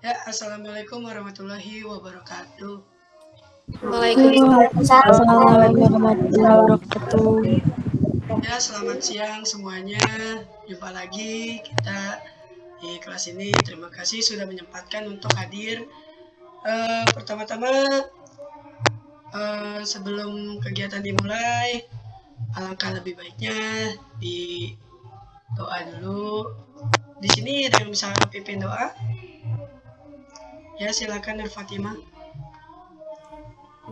Ya, Assalamualaikum warahmatullahi wabarakatuh. Waalaikumsalam warahmatullahi wabarakatuh. Ya, selamat siang semuanya. Jumpa lagi kita di kelas ini. Terima kasih sudah menyempatkan untuk hadir. Uh, Pertama-tama, uh, sebelum kegiatan dimulai, alangkah lebih baiknya di doa dulu. Di sini ada yang bisa pimpin doa? Ya, silakan Nur Fatimah.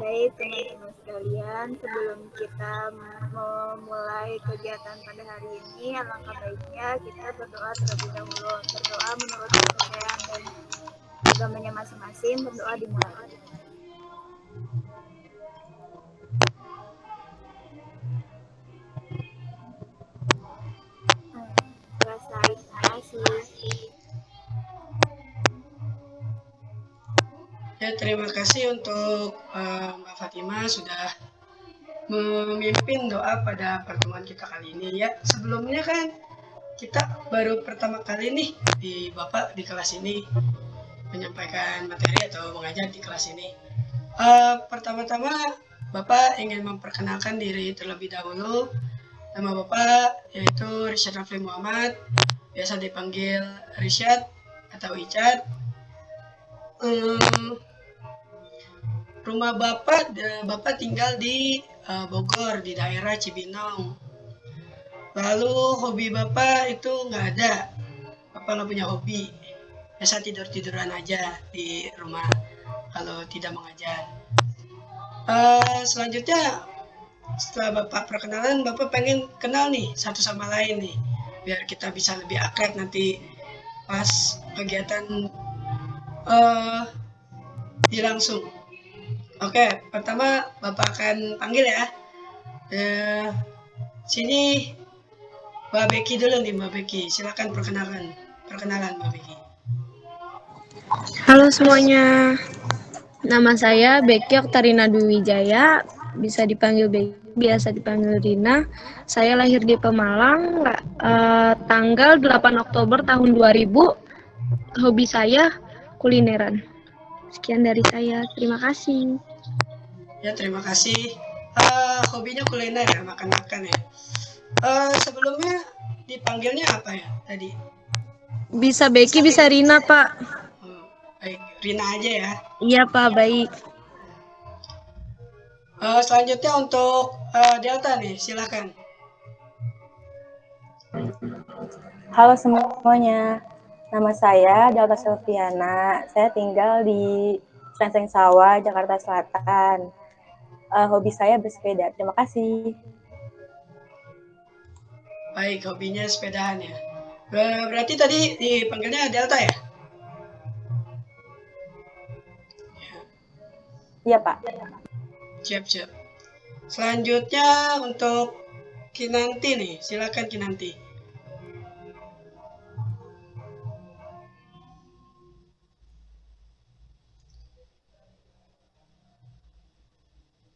Baik, teman-teman sekalian, sebelum kita memulai kegiatan pada hari ini, alangkah baiknya kita berdoa terlebih dahulu. Berdoa menurut kepercayaan dan agamanya masing-masing, berdoa dimulai. Terima kasih. Ya, terima kasih untuk uh, Mbak Fatima sudah memimpin doa pada pertemuan kita kali ini ya. Sebelumnya kan kita baru pertama kali nih di Bapak di kelas ini menyampaikan materi atau mengajar di kelas ini. Uh, Pertama-tama Bapak ingin memperkenalkan diri terlebih dahulu. Nama Bapak yaitu Richard Rafli Muhammad, biasa dipanggil Richard atau Icat. Um, rumah bapak bapak tinggal di uh, Bogor di daerah Cibinong. Lalu hobi bapak itu nggak ada. Bapak nggak punya hobi. Biasa tidur tiduran aja di rumah kalau tidak mengajar. Uh, selanjutnya setelah bapak perkenalan bapak pengen kenal nih satu sama lain nih biar kita bisa lebih akrab nanti pas kegiatan uh, di langsung Oke, pertama Bapak akan panggil ya. Eh, sini Mbak Becky dulu nih Mbak Becky. Silakan perkenalan. Perkenalan Mbak Becky. Halo semuanya. Nama saya Becky Oktarina Dwi Wijaya, bisa dipanggil Becky, biasa dipanggil Rina. Saya lahir di Pemalang uh, tanggal 8 Oktober tahun 2000. Hobi saya kulineran. Sekian dari saya. Terima kasih. Ya, terima kasih. Uh, hobinya kuliner ya, makan-makan ya. Uh, sebelumnya dipanggilnya apa ya tadi? Bisa Becky, bisa Rina, Pak. Oh, baik, Rina aja ya. Iya, Pak, baik. Uh, selanjutnya untuk uh, Delta nih, silakan. Halo semuanya. Nama saya Delta Silviana. Saya tinggal di Senseng Sawah, Jakarta Selatan. Uh, hobi saya bersepeda. Terima kasih. Baik, hobinya sepedahan ya. Berarti tadi dipanggilnya Delta ya? Iya, Pak. Siap, siap. Selanjutnya untuk Kinanti nih, silakan Kinanti.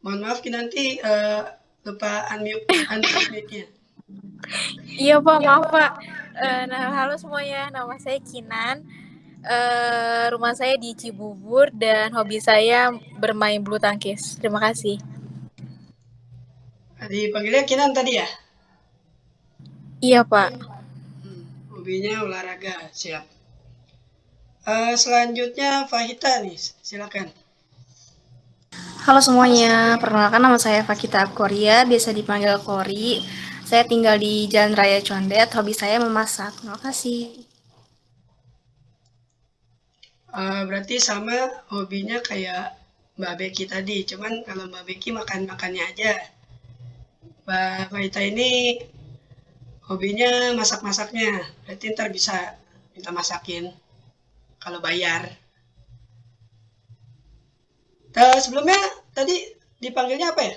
Mohon maaf nanti uh, lupa unmute unmute-nya. Iya Pak, maaf Pak. Uh, nah, halo semuanya, nama saya Kinan. Uh, rumah saya di Cibubur dan hobi saya bermain bulu tangkis. Terima kasih. Tadi panggilnya Kinan tadi ya? Iya Pak. Hmm, hobinya olahraga, siap. Uh, selanjutnya Fahita nih, silakan. Halo semuanya, perkenalkan nama saya Fakita Korea, biasa dipanggil Kori. Saya tinggal di Jalan Raya Condet, hobi saya memasak. Terima kasih. Uh, berarti sama hobinya kayak Mbak Becky tadi, cuman kalau Mbak Becky makan-makannya aja. Mbak Faita ini hobinya masak-masaknya, berarti ntar bisa minta masakin kalau bayar. Uh, sebelumnya tadi dipanggilnya apa ya?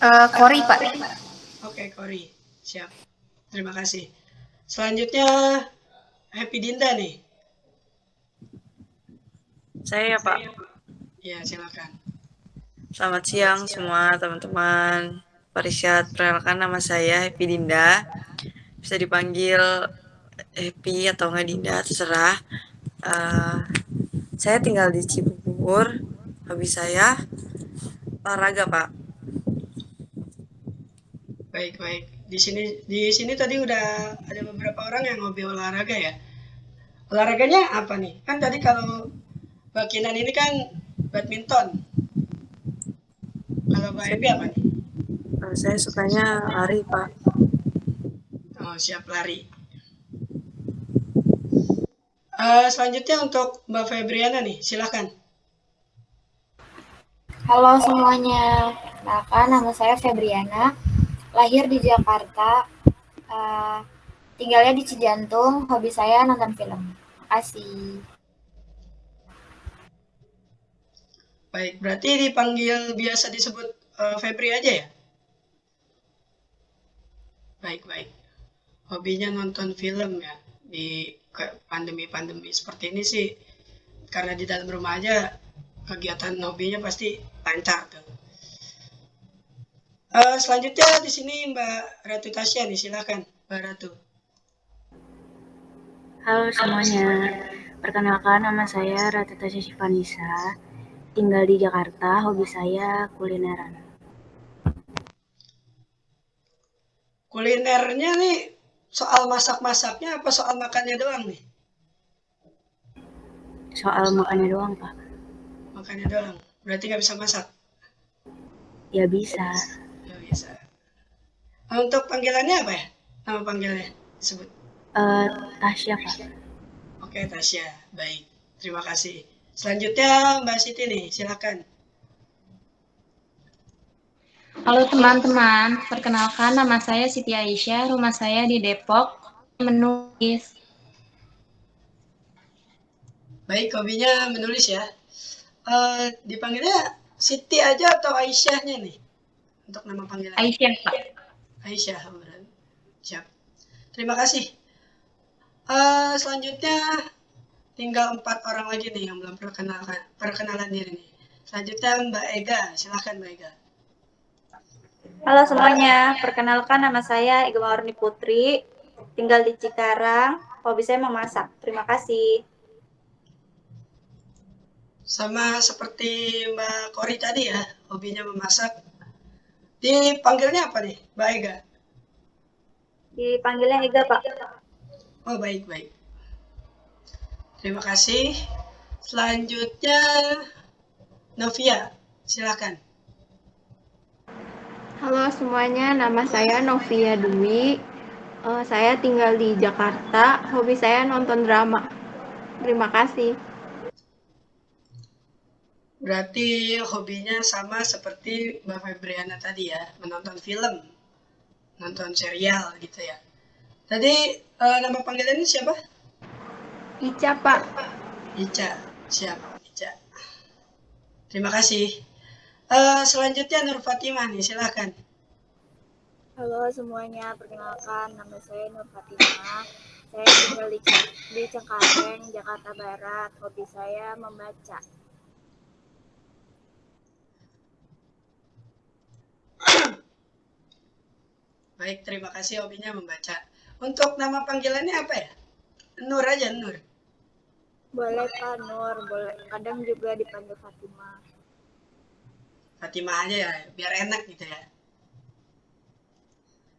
Uh, Kori, Pak. Oke, okay, Kori. Siap. Terima kasih. Selanjutnya Happy Dinda nih. Saya ya, Pak. Ya, silakan. Selamat siang semua teman-teman. Pak Risyad, perkenalkan nama saya Happy Dinda. Bisa dipanggil Happy atau nggak Dinda, terserah. Uh, Saya tinggal di Cibubur. Hobi saya olahraga, Pak. Baik, baik. Di sini di sini tadi udah ada beberapa orang yang hobi olahraga ya. Olahraganya apa nih? Kan tadi kalau Mbak Kinan ini kan badminton. Kalau Mbak Ebi apa nih? Eh, saya sukanya lari, Pak. Oh, siap lari. Eh, selanjutnya untuk Mbak Febriana nih, silakan. Halo semuanya, nama saya Febriana, lahir di Jakarta, eh, tinggalnya di Cijantung, hobi saya nonton film. Makasih. Baik, berarti dipanggil biasa disebut eh, Febri aja ya? Baik, baik. Hobinya nonton film ya. Di pandemi-pandemi seperti ini sih, karena di dalam rumah aja, kegiatan hobinya pasti lancar tuh. Eh, selanjutnya di sini Mbak Ratu Tasya nih, silakan Mbak Ratu. Halo semuanya, perkenalkan nama saya Ratu Tasya Sivanisa, tinggal di Jakarta, hobi saya kulineran. Kulinernya nih, soal masak-masaknya apa soal makannya doang nih? Soal makannya doang, Pak. Makannya doang, berarti nggak bisa masak? Ya bisa, Ya bisa. Ah, Untuk panggilannya apa ya? Nama panggilannya disebut. Eh Tasya, Pak. Oke, Tasya. Baik. Terima kasih. Selanjutnya Mbak Siti nih, silakan. Halo teman-teman, perkenalkan nama saya Siti Aisyah, rumah saya di Depok, menulis. Baik, hobinya menulis ya. Eh, dipanggilnya Siti aja atau Aisyahnya nih? Untuk nama panggilan. Aisyah, Pak. Aisyah. Siap. Terima kasih. Eh, selanjutnya tinggal empat orang lagi nih yang belum perkenalan perkenalan diri nih. Selanjutnya Mbak Ega, silahkan Mbak Ega. Halo semuanya, perkenalkan nama saya Iga Mawarni Putri, tinggal di Cikarang, hobi saya memasak. Terima kasih. Sama seperti Mbak Kori tadi ya, hobinya memasak. Dipanggilnya apa nih, Mbak Ega? Dipanggilnya Iga, Pak. Oh, baik, baik. Terima kasih. Selanjutnya Novia, silakan. Halo semuanya, nama saya Novia Dwi. Eh, saya tinggal di Jakarta. Hobi saya nonton drama. Terima kasih. Berarti hobinya sama seperti Mbak Febriana tadi ya, menonton film, nonton serial gitu ya. Tadi eh, nama panggilannya siapa? Ica, Pak. Ica, siap, Ica. Terima kasih. Eh, selanjutnya Nur Fatimah nih, silakan. Halo semuanya, perkenalkan nama saya Nur Fatimah. Saya tinggal di, di Cengkareng, Jakarta Barat. Hobi saya membaca. Baik, terima kasih hobinya membaca. Untuk nama panggilannya apa ya? Nur aja, Nur. Boleh Pak Nur, boleh. Kadang juga dipanggil Fatimah. Fatimah aja ya, biar enak gitu ya.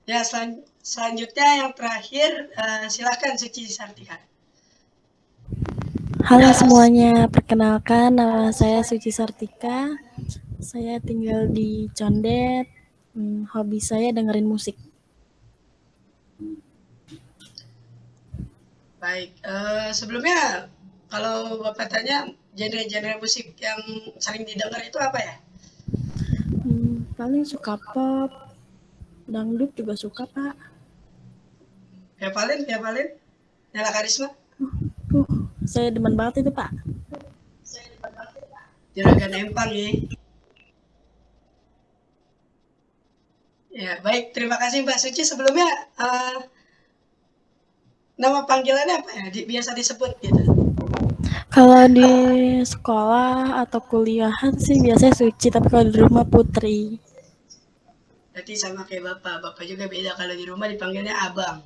Ya, selan- selanjutnya yang terakhir, eh, silahkan Suci Sartika. Halo semuanya, perkenalkan nama saya Suci Sartika. Saya tinggal di Condet. Hmm, hobi saya dengerin musik. Baik, eh, sebelumnya kalau Bapak tanya genre-genre musik yang sering didengar itu apa ya? Hmm, paling suka pop, dangdut juga suka pak. Via Valen, Via Valen, Nela Karisma, Uh, saya demen banget itu pak. Juragan Empang ya. Ya, baik. Terima kasih Mbak Suci. Sebelumnya, eh, nama panggilannya apa ya? Di- biasa disebut gitu. Kalau di sekolah atau kuliahan sih biasanya Suci, tapi kalau di rumah Putri. Berarti sama kayak Bapak. Bapak juga beda. Kalau di rumah dipanggilnya Abang.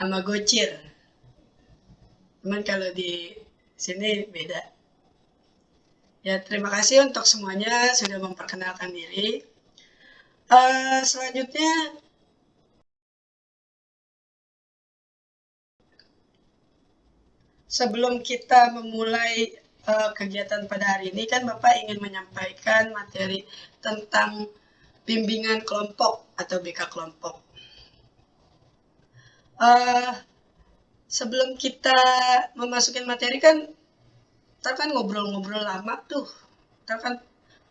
Sama Gocir. Cuman kalau di Sini beda. Ya, terima kasih untuk semuanya sudah memperkenalkan diri. Uh, selanjutnya, sebelum kita memulai uh, kegiatan pada hari ini, kan Bapak ingin menyampaikan materi tentang bimbingan kelompok atau BK kelompok. Uh, sebelum kita memasukin materi kan ntar kan ngobrol-ngobrol lama tuh ntar kan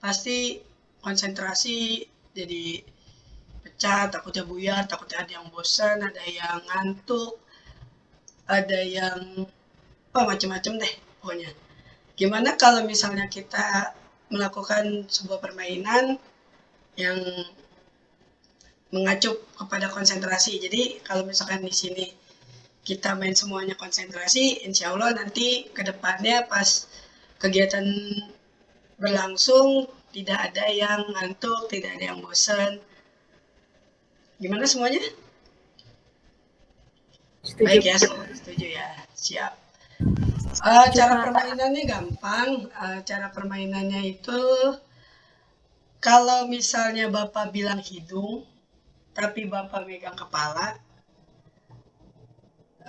pasti konsentrasi jadi pecah takutnya buyar takutnya ada yang bosan ada yang ngantuk ada yang oh macem-macem deh pokoknya gimana kalau misalnya kita melakukan sebuah permainan yang mengacu kepada konsentrasi jadi kalau misalkan di sini kita main semuanya konsentrasi, insya Allah nanti ke depannya pas kegiatan berlangsung tidak ada yang ngantuk, tidak ada yang bosan. Gimana semuanya? Setuju. Baik ya, setuju ya. Uh, cara permainannya gampang. Uh, cara permainannya itu kalau misalnya Bapak bilang hidung, tapi Bapak megang kepala,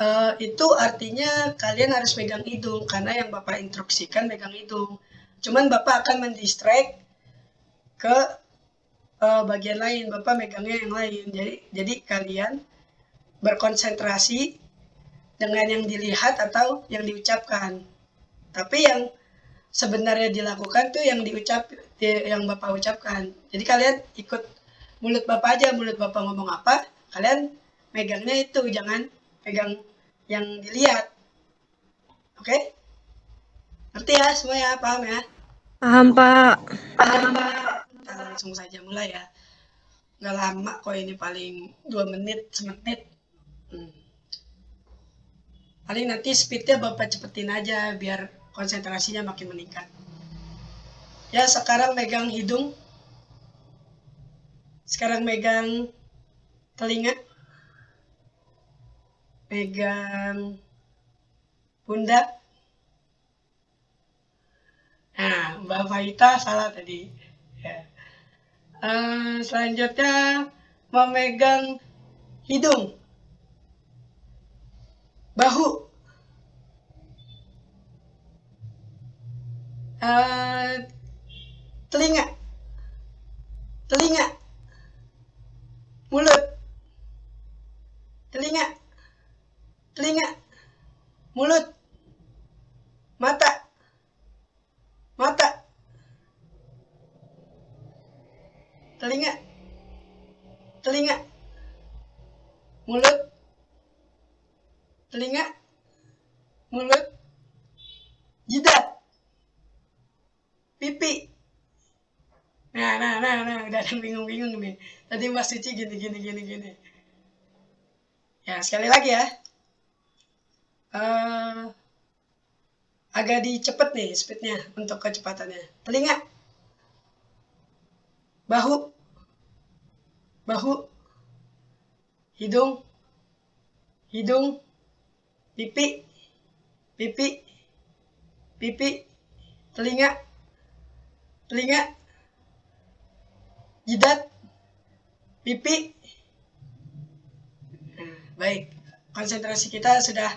Uh, itu artinya kalian harus megang hidung karena yang Bapak instruksikan megang hidung. Cuman Bapak akan mendistract ke uh, bagian lain, Bapak megangnya yang lain. Jadi jadi kalian berkonsentrasi dengan yang dilihat atau yang diucapkan. Tapi yang sebenarnya dilakukan tuh yang diucap yang Bapak ucapkan. Jadi kalian ikut mulut Bapak aja, mulut Bapak ngomong apa, kalian megangnya itu, jangan pegang yang dilihat. Oke? Okay? Ngerti ya semua ya? Paham ya? Paham, Pak. Paham, Pak. Kita langsung saja mulai ya. Nggak lama kok ini paling 2 menit, semenit. Hmm. Paling nanti speednya Bapak cepetin aja biar konsentrasinya makin meningkat. Ya, sekarang megang hidung. Sekarang megang telinga pegang pundak. Nah, Mbak Faita salah tadi. Ya. Uh, selanjutnya memegang hidung, bahu, telinga, telinga, mulut, telinga, telinga, mulut, mata, mata, telinga, telinga, mulut, telinga, mulut, jidat, pipi. Nah, nah, nah, nah, udah ada bingung-bingung nih. Tadi Mas Suci gini, gini, gini, gini. Ya, sekali lagi ya. Uh, agak dicepet nih speednya untuk kecepatannya. Telinga, bahu, bahu, hidung, hidung, pipi, pipi, pipi, telinga, telinga, jidat, pipi. Baik, konsentrasi kita sudah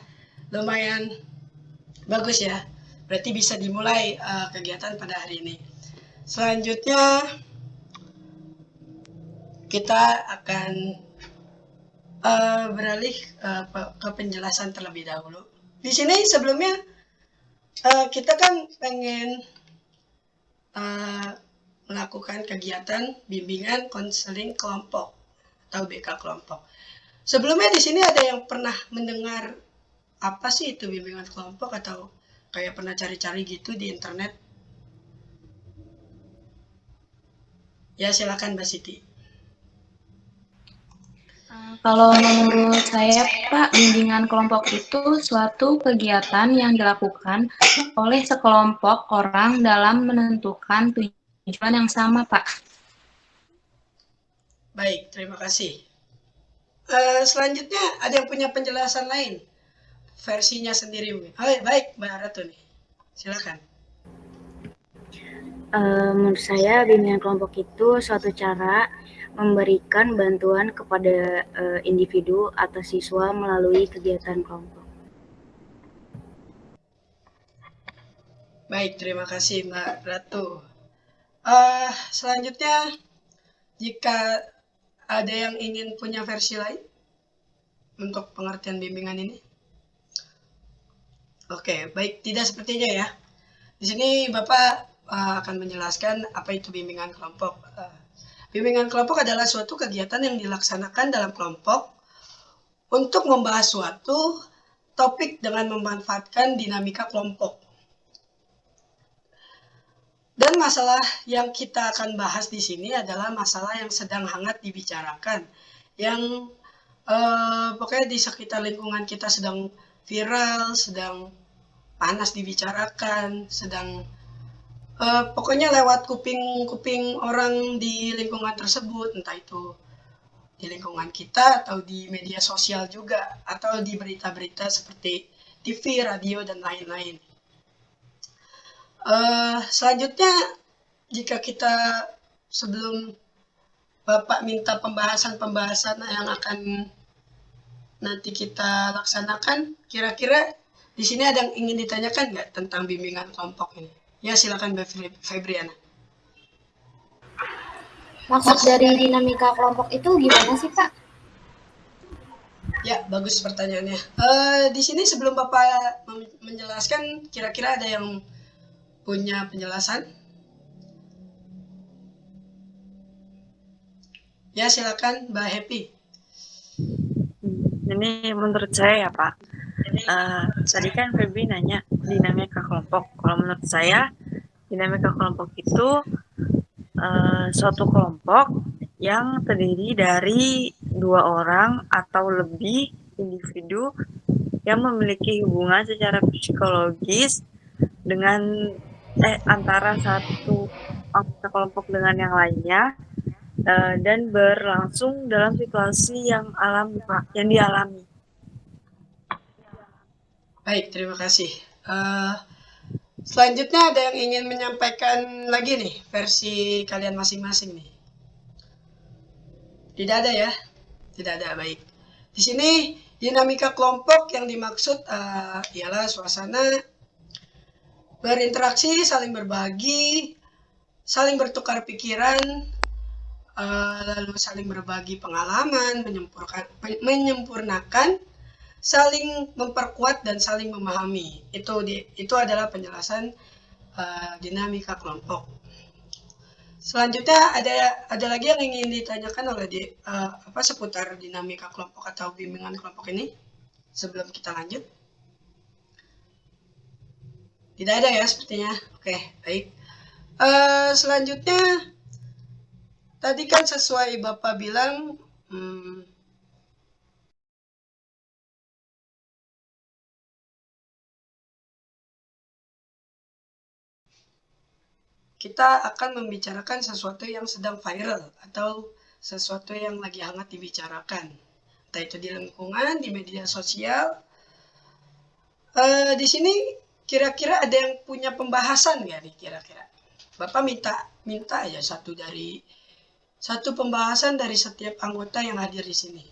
lumayan bagus ya. Berarti bisa dimulai uh, kegiatan pada hari ini. Selanjutnya kita akan uh, beralih uh, ke penjelasan terlebih dahulu. Di sini sebelumnya uh, kita kan pengen uh, melakukan kegiatan bimbingan konseling kelompok atau BK kelompok. Sebelumnya di sini ada yang pernah mendengar apa sih itu bimbingan kelompok atau kayak pernah cari-cari gitu di internet? Ya silakan Mbak Siti. Kalau menurut saya, Pak, bimbingan kelompok itu suatu kegiatan yang dilakukan oleh sekelompok orang dalam menentukan tujuan yang sama, Pak. Baik, terima kasih. Uh, selanjutnya, ada yang punya penjelasan lain? versinya sendiri. Oh, baik Mbak Ratu nih. Silakan. Uh, menurut saya bimbingan kelompok itu suatu cara memberikan bantuan kepada uh, individu atau siswa melalui kegiatan kelompok. Baik, terima kasih Mbak Ratu. Uh, selanjutnya, jika ada yang ingin punya versi lain untuk pengertian bimbingan ini? Oke, baik, tidak sepertinya ya. Di sini Bapak uh, akan menjelaskan apa itu bimbingan kelompok. Uh, bimbingan kelompok adalah suatu kegiatan yang dilaksanakan dalam kelompok untuk membahas suatu topik dengan memanfaatkan dinamika kelompok. Dan masalah yang kita akan bahas di sini adalah masalah yang sedang hangat dibicarakan, yang uh, pokoknya di sekitar lingkungan kita sedang viral, sedang panas dibicarakan, sedang uh, pokoknya lewat kuping-kuping orang di lingkungan tersebut, entah itu di lingkungan kita atau di media sosial juga atau di berita-berita seperti TV, radio dan lain-lain. Uh, selanjutnya jika kita sebelum Bapak minta pembahasan-pembahasan yang akan nanti kita laksanakan, kira-kira di sini ada yang ingin ditanyakan nggak tentang bimbingan kelompok ini? Ya, silakan Mbak Febriana. Maksud dari dinamika kelompok itu gimana sih, Pak? Ya, bagus pertanyaannya. Uh, di sini sebelum Bapak menjelaskan, kira-kira ada yang punya penjelasan? Ya, silakan Mbak Happy. Ini menurut saya ya Pak, uh, tadi kan Febri nanya dinamika kelompok. Kalau menurut saya, dinamika kelompok itu uh, suatu kelompok yang terdiri dari dua orang atau lebih individu yang memiliki hubungan secara psikologis dengan eh antara satu kelompok dengan yang lainnya uh, dan berlangsung dalam situasi yang alami pak yang dialami Baik, terima kasih. Uh, selanjutnya ada yang ingin menyampaikan lagi nih versi kalian masing-masing nih. Tidak ada ya? Tidak ada, baik. Di sini dinamika kelompok yang dimaksud uh, ialah suasana berinteraksi, saling berbagi, saling bertukar pikiran, uh, lalu saling berbagi pengalaman, menyempurnakan, menyempurnakan saling memperkuat dan saling memahami. Itu di, itu adalah penjelasan uh, dinamika kelompok. Selanjutnya ada ada lagi yang ingin ditanyakan oleh di, uh, apa seputar dinamika kelompok atau bimbingan kelompok ini sebelum kita lanjut. Tidak ada ya sepertinya. Oke, baik. Uh, selanjutnya tadi kan sesuai Bapak bilang hmm, kita akan membicarakan sesuatu yang sedang viral atau sesuatu yang lagi hangat dibicarakan. Entah itu di lingkungan, di media sosial. Uh, di sini kira-kira ada yang punya pembahasan nggak nih kira-kira? Bapak minta minta aja satu dari satu pembahasan dari setiap anggota yang hadir di sini.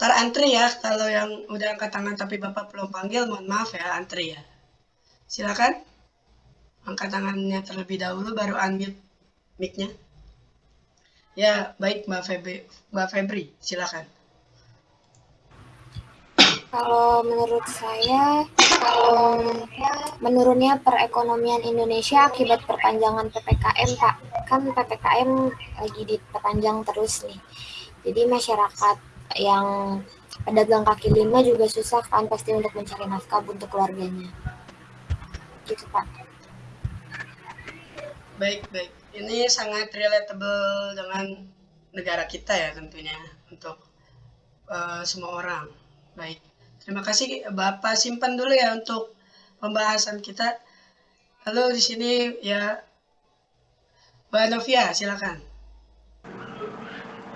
Tar antri ya, kalau yang udah angkat tangan tapi Bapak belum panggil, mohon maaf ya, antri ya. Silakan angkat tangannya terlebih dahulu baru unmute mic-nya. Ya, baik Mbak Febri, Mbak Febri, silakan. Kalau menurut saya, kalau menurunnya perekonomian Indonesia akibat perpanjangan PPKM, Pak. Kan PPKM lagi diperpanjang terus nih. Jadi masyarakat yang pedagang kaki lima juga susah kan pasti untuk mencari nafkah untuk keluarganya. Gitu, Pak. Baik, baik. Ini sangat relatable dengan negara kita ya tentunya untuk uh, semua orang. Baik. Terima kasih Bapak simpan dulu ya untuk pembahasan kita. Lalu di sini ya Mbak Novia, silakan.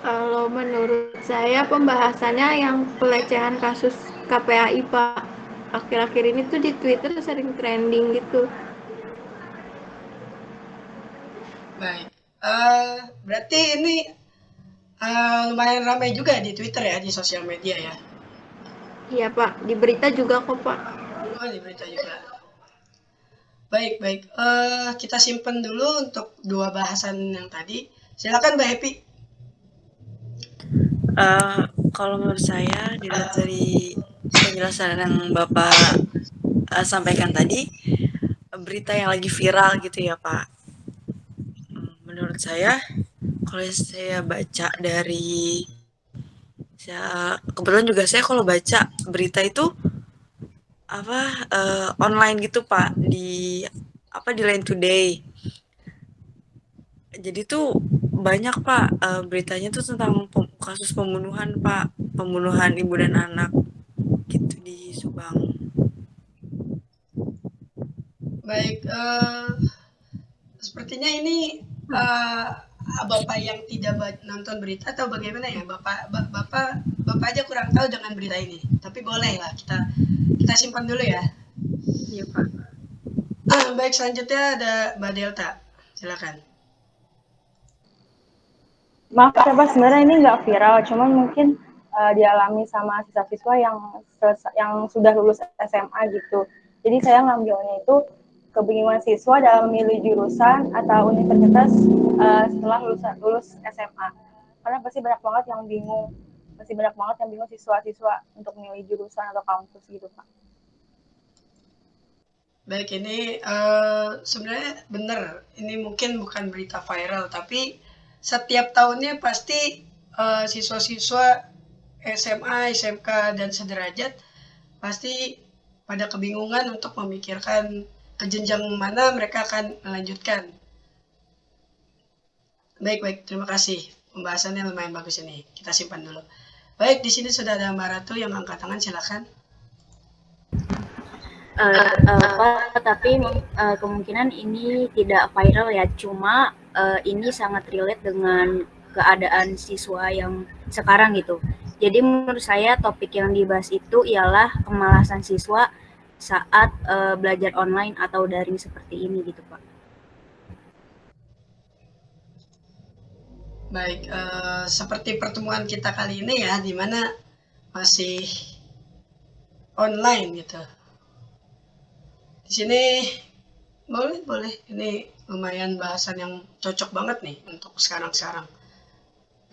Kalau menurut saya pembahasannya yang pelecehan kasus KPAI Pak akhir-akhir ini tuh di Twitter sering trending gitu. Baik. Uh, berarti ini uh, lumayan ramai juga di Twitter ya, di sosial media ya? Iya Pak, di berita juga kok Pak. Oh, di berita juga. Baik, baik. Uh, kita simpan dulu untuk dua bahasan yang tadi. Silakan Mbak Happy. Uh, kalau menurut saya dilihat dari penjelasan yang Bapak uh, sampaikan tadi, berita yang lagi viral gitu ya Pak. Hmm, menurut saya, kalau saya baca dari saya kebetulan juga saya kalau baca berita itu apa uh, online gitu Pak di apa di Line Today. Jadi tuh banyak Pak uh, beritanya tuh tentang pem kasus pembunuhan Pak, pembunuhan ibu dan anak gitu di Subang. Baik, uh, sepertinya ini uh, bapak yang tidak nonton berita atau bagaimana ya bapak bapak bapak aja kurang tahu dengan berita ini. Tapi boleh lah kita kita simpan dulu ya. Iya pak. Uh, baik selanjutnya ada Mbak Delta, silakan. Maaf ya Pak, sebenarnya ini nggak viral, cuman mungkin uh, dialami sama siswa-siswa yang yang sudah lulus SMA gitu. Jadi saya ngambilnya itu kebingungan siswa dalam memilih jurusan atau universitas uh, setelah lulus, lulus SMA. Karena pasti banyak banget yang bingung, pasti banyak banget yang bingung siswa-siswa untuk memilih jurusan atau kampus gitu Pak. Baik, ini uh, sebenarnya benar. Ini mungkin bukan berita viral, tapi setiap tahunnya pasti uh, siswa-siswa SMA, SMK, dan sederajat pasti pada kebingungan untuk memikirkan ke jenjang mana mereka akan melanjutkan. Baik, baik. Terima kasih. Pembahasannya lumayan bagus ini. Kita simpan dulu. Baik, di sini sudah ada Mbak Ratu yang angkat tangan. Silakan. Uh, uh, Pak, tapi uh, kemungkinan ini tidak viral ya. Cuma uh, ini sangat relate dengan keadaan siswa yang sekarang gitu. Jadi menurut saya topik yang dibahas itu ialah kemalasan siswa saat uh, belajar online atau daring seperti ini gitu Pak. Baik, uh, seperti pertemuan kita kali ini ya, di mana masih online gitu. Di sini boleh, boleh. Ini lumayan bahasan yang cocok banget nih untuk sekarang-sekarang.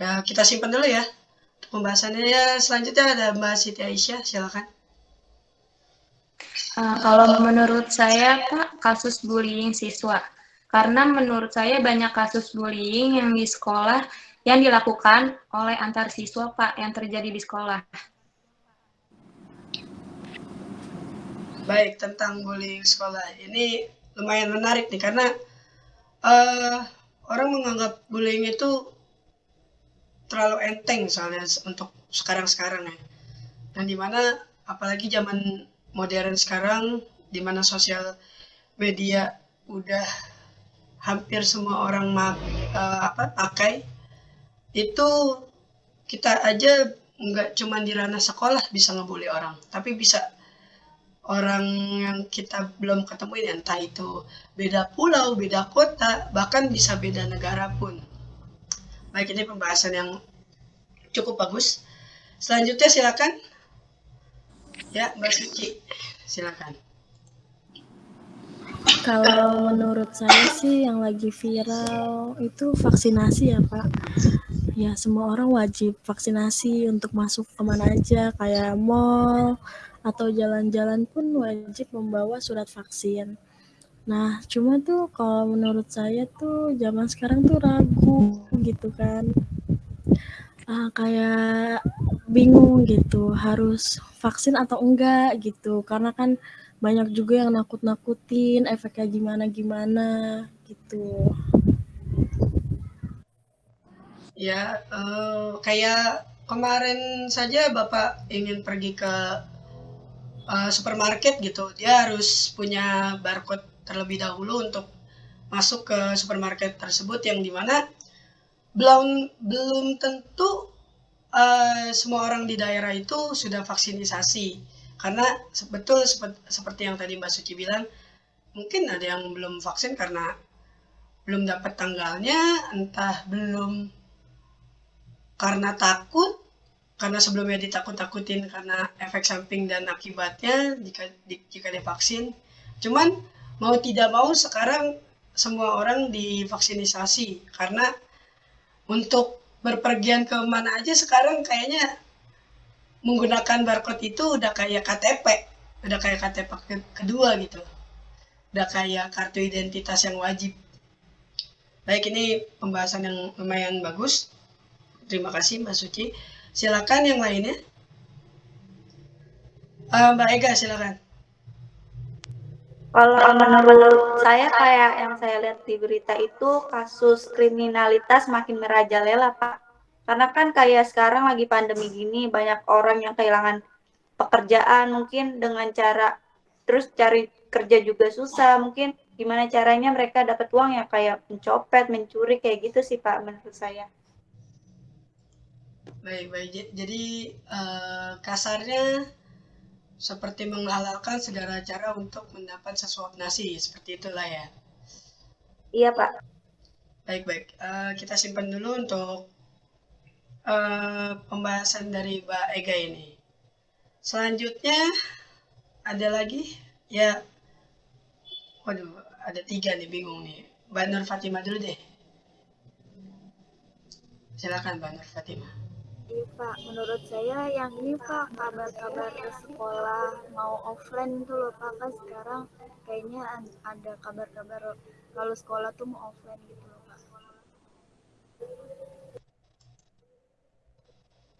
Ya, kita simpan dulu ya. Pembahasannya ya, selanjutnya ada Mbak Siti Aisyah, silakan. Uh, kalau menurut saya, Pak, kasus bullying siswa. Karena menurut saya banyak kasus bullying yang di sekolah yang dilakukan oleh antar siswa, Pak, yang terjadi di sekolah. Baik, tentang bullying sekolah. Ini lumayan menarik nih, karena uh, orang menganggap bullying itu terlalu enteng soalnya untuk sekarang-sekarang ya. Dan di mana apalagi zaman modern sekarang, di mana sosial media udah hampir semua orang mak, uh, apa pakai, itu kita aja nggak cuma di ranah sekolah bisa ngebully orang, tapi bisa orang yang kita belum ketemu entah itu beda pulau, beda kota, bahkan bisa beda negara pun. Baik, ini pembahasan yang cukup bagus. Selanjutnya silakan. Ya, Mbak Suci, silakan. Kalau menurut saya sih yang lagi viral itu vaksinasi ya Pak. Ya semua orang wajib vaksinasi untuk masuk ke mana aja kayak mall, atau jalan-jalan pun wajib membawa surat vaksin. Nah, cuma tuh kalau menurut saya tuh zaman sekarang tuh ragu gitu kan. Uh, kayak bingung gitu, harus vaksin atau enggak gitu. Karena kan banyak juga yang nakut-nakutin efeknya gimana-gimana gitu. Ya, uh, kayak kemarin saja Bapak ingin pergi ke uh, supermarket gitu dia harus punya barcode terlebih dahulu untuk masuk ke supermarket tersebut yang di mana belum belum tentu uh, semua orang di daerah itu sudah vaksinisasi. Karena betul seperti yang tadi Mbak Suci bilang mungkin ada yang belum vaksin karena belum dapat tanggalnya entah belum karena takut karena sebelumnya ditakut-takutin karena efek samping dan akibatnya jika jika divaksin. Cuman mau tidak mau sekarang semua orang divaksinasi karena untuk berpergian ke mana aja sekarang kayaknya menggunakan barcode itu udah kayak KTP udah kayak KTP kedua gitu. Udah kayak kartu identitas yang wajib. Baik ini pembahasan yang lumayan bagus. Terima kasih Mbak Suci. Silakan yang lainnya. Uh, Mbak Ega silakan kalau menurut saya kayak yang saya lihat di berita itu kasus kriminalitas makin merajalela Pak. Karena kan kayak sekarang lagi pandemi gini banyak orang yang kehilangan pekerjaan mungkin dengan cara terus cari kerja juga susah. Mungkin gimana caranya mereka dapat uang ya kayak mencopet, mencuri kayak gitu sih Pak menurut saya. Baik, baik. Jadi uh, kasarnya seperti menghalalkan segala cara untuk mendapat sesuap nasi seperti itulah ya. Iya pak. Baik baik uh, kita simpan dulu untuk uh, pembahasan dari Mbak Ega ini. Selanjutnya ada lagi? Ya. Waduh ada tiga nih bingung nih. Mbak Nur Fatima dulu deh. Silakan Mbak Nur Fatima Iya Pak, menurut saya yang ini Pak kabar-kabar sekolah mau offline itu loh Pak kan sekarang kayaknya ada kabar-kabar kalau sekolah tuh mau offline gitu loh Pak.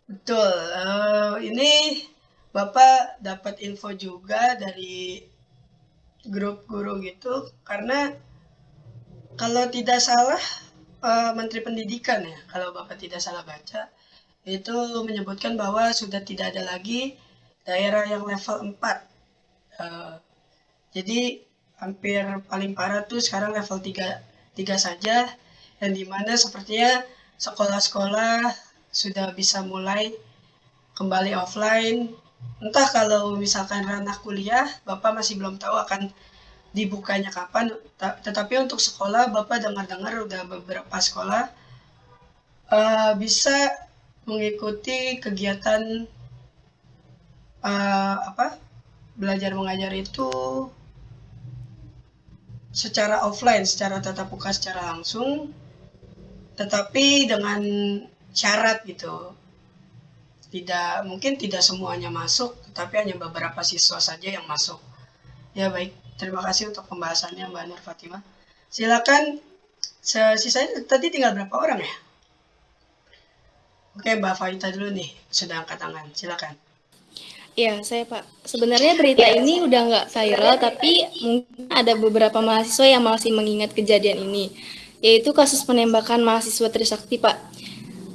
Betul, uh, ini Bapak dapat info juga dari grup guru gitu karena kalau tidak salah uh, Menteri Pendidikan ya kalau Bapak tidak salah baca itu menyebutkan bahwa sudah tidak ada lagi daerah yang level 4. Uh, eh, jadi hampir paling parah tuh sekarang level 3, 3 saja yang di mana sepertinya sekolah-sekolah sudah bisa mulai kembali offline. Entah kalau misalkan ranah kuliah, Bapak masih belum tahu akan dibukanya kapan. Tetapi untuk sekolah, Bapak dengar-dengar udah beberapa sekolah uh, bisa mengikuti kegiatan uh, apa belajar mengajar itu secara offline, secara tatap muka, secara langsung, tetapi dengan syarat gitu. Tidak mungkin tidak semuanya masuk, tetapi hanya beberapa siswa saja yang masuk. Ya baik, terima kasih untuk pembahasannya Mbak Nur Fatimah. Silakan sisanya tadi tinggal berapa orang ya? Oke, Mbak Faita dulu nih, sudah angkat tangan. Silakan. Iya, saya Pak. Sebenarnya berita ini udah nggak viral, tapi mungkin ada beberapa mahasiswa yang masih mengingat kejadian ini, yaitu kasus penembakan mahasiswa Trisakti, Pak.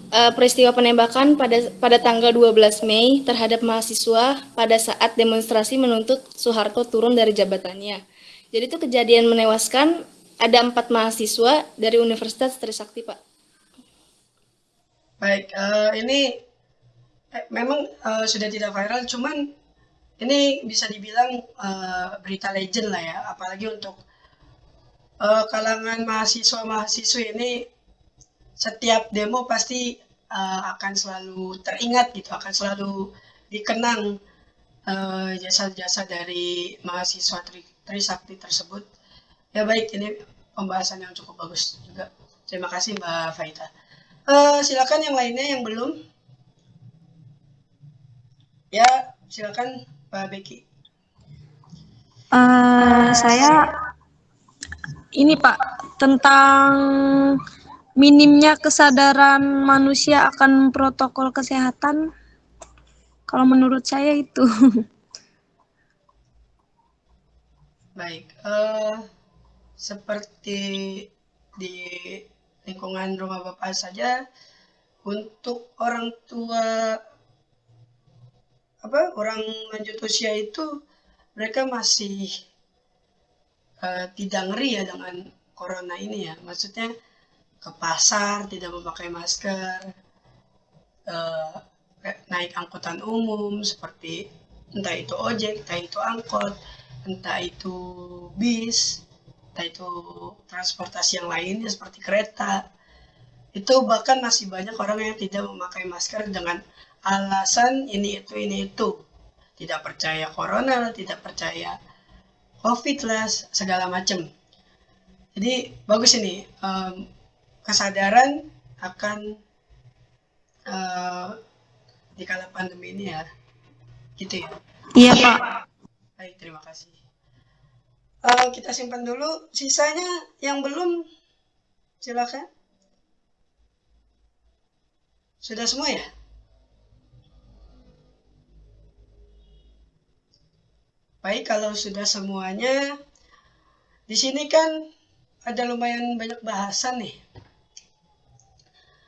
E, peristiwa penembakan pada pada tanggal 12 Mei terhadap mahasiswa pada saat demonstrasi menuntut Soeharto turun dari jabatannya. Jadi itu kejadian menewaskan ada empat mahasiswa dari Universitas Trisakti, Pak. Baik, uh, ini eh, memang uh, sudah tidak viral, cuman ini bisa dibilang uh, berita legend lah ya, apalagi untuk uh, kalangan mahasiswa-mahasiswa ini setiap demo pasti uh, akan selalu teringat gitu, akan selalu dikenang jasa-jasa uh, dari mahasiswa Tri Trisakti tersebut. Ya baik, ini pembahasan yang cukup bagus juga. Terima kasih Mbak Faita. Uh, silakan yang lainnya yang belum. Ya, silakan Pak Beki. Uh, saya ini Pak tentang minimnya kesadaran manusia akan protokol kesehatan. Kalau menurut saya itu. Baik, uh, seperti di lingkungan rumah bapak saja untuk orang tua apa orang lanjut usia itu mereka masih uh, tidak ngeri ya dengan corona ini ya. Maksudnya ke pasar tidak memakai masker uh, naik angkutan umum seperti entah itu ojek, entah itu angkot, entah itu bis, entah itu transportasi yang lainnya seperti kereta. Itu bahkan masih banyak orang yang tidak memakai masker dengan alasan ini itu ini itu. Tidak percaya corona, tidak percaya covid lah, segala macam. Jadi bagus ini um, kesadaran akan uh, di kala pandemi ini ya, gitu ya. Iya Pak. Baik, terima kasih. Uh, kita simpan dulu. Sisanya yang belum, silakan. Sudah semua ya? Baik, kalau sudah semuanya, di sini kan ada lumayan banyak bahasan nih.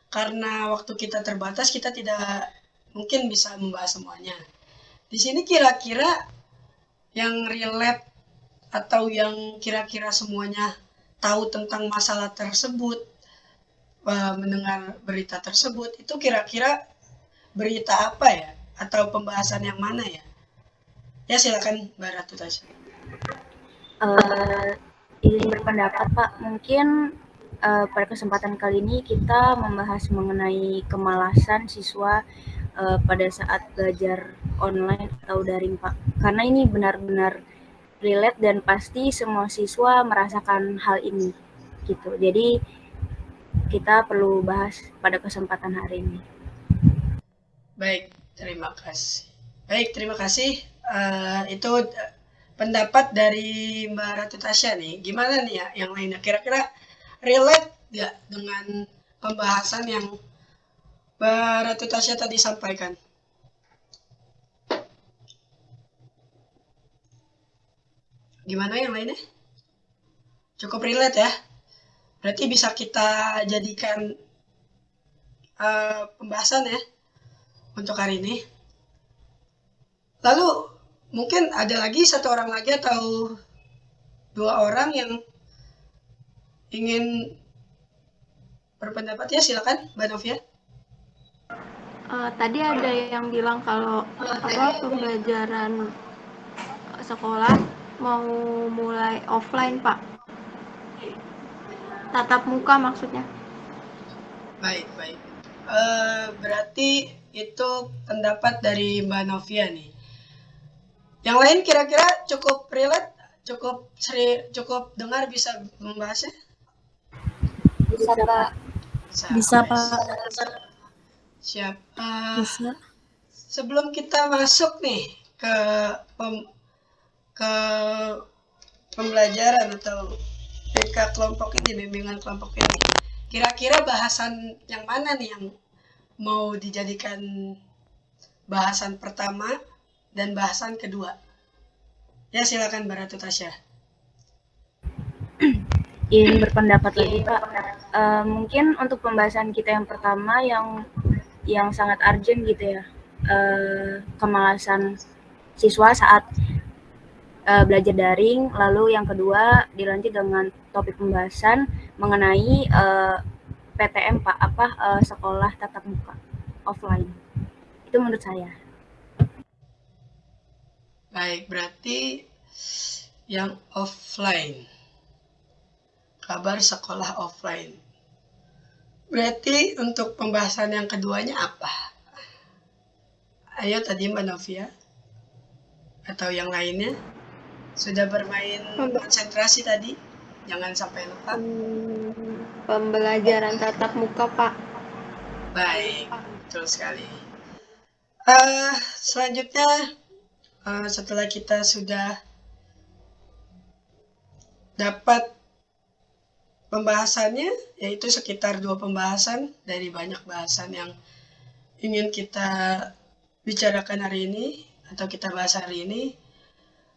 Karena waktu kita terbatas, kita tidak mungkin bisa membahas semuanya. Di sini kira-kira yang relate atau yang kira-kira semuanya tahu tentang masalah tersebut, eh, mendengar berita tersebut, itu kira-kira berita apa ya? Atau pembahasan yang mana ya? Ya silakan Mbak Ratu Tasya. Uh, ingin berpendapat Pak, mungkin uh, pada kesempatan kali ini kita membahas mengenai kemalasan siswa uh, pada saat belajar online atau daring Pak. Karena ini benar-benar relate dan pasti semua siswa merasakan hal ini gitu. Jadi kita perlu bahas pada kesempatan hari ini. Baik, terima kasih. Baik, terima kasih uh, itu eh, pendapat dari Mbak Ratu Tasya nih. Gimana nih ya yang lainnya? Kira-kira relate nggak dengan pembahasan yang Mbak Ratu Tasya tadi sampaikan? Gimana yang lainnya? Cukup relate ya? Berarti bisa kita jadikan uh, pembahasan ya untuk hari ini. Lalu mungkin ada lagi satu orang lagi atau dua orang yang ingin berpendapat ya silakan Mbak Novia. Uh, tadi ada yang bilang kalau apa pembelajaran sekolah mau mulai offline Pak. Tatap muka maksudnya. Baik baik. Uh, berarti itu pendapat dari Mbak Novia nih. Yang lain kira-kira cukup relate, cukup seri, cukup dengar bisa membahasnya? Bisa, Pak. Bisa, Bisa, Pak. Siap. Uh, Bisa. Sebelum kita masuk nih ke pem, ke pembelajaran atau PK kelompok ini, bimbingan kelompok ini, kira-kira bahasan yang mana nih yang mau dijadikan bahasan pertama dan bahasan kedua. Ya silakan Mbak Ratu Tasya. Ingin berpendapat lagi Pak. Uh, mungkin untuk pembahasan kita yang pertama yang yang sangat urgent gitu ya, uh, kemalasan siswa saat uh, belajar daring. Lalu yang kedua dilanjut dengan topik pembahasan mengenai uh, PTM Pak, apa uh, sekolah tatap muka offline. Itu menurut saya. Baik, berarti yang offline. Kabar sekolah offline. Berarti untuk pembahasan yang keduanya apa? Ayo tadi Mbak Novia. Atau yang lainnya. Sudah bermain konsentrasi tadi. Jangan sampai lupa. Hmm, pembelajaran tatap muka, Pak. Baik, betul sekali. Uh, selanjutnya uh, setelah kita sudah dapat pembahasannya, yaitu sekitar dua pembahasan dari banyak bahasan yang ingin kita bicarakan hari ini atau kita bahas hari ini.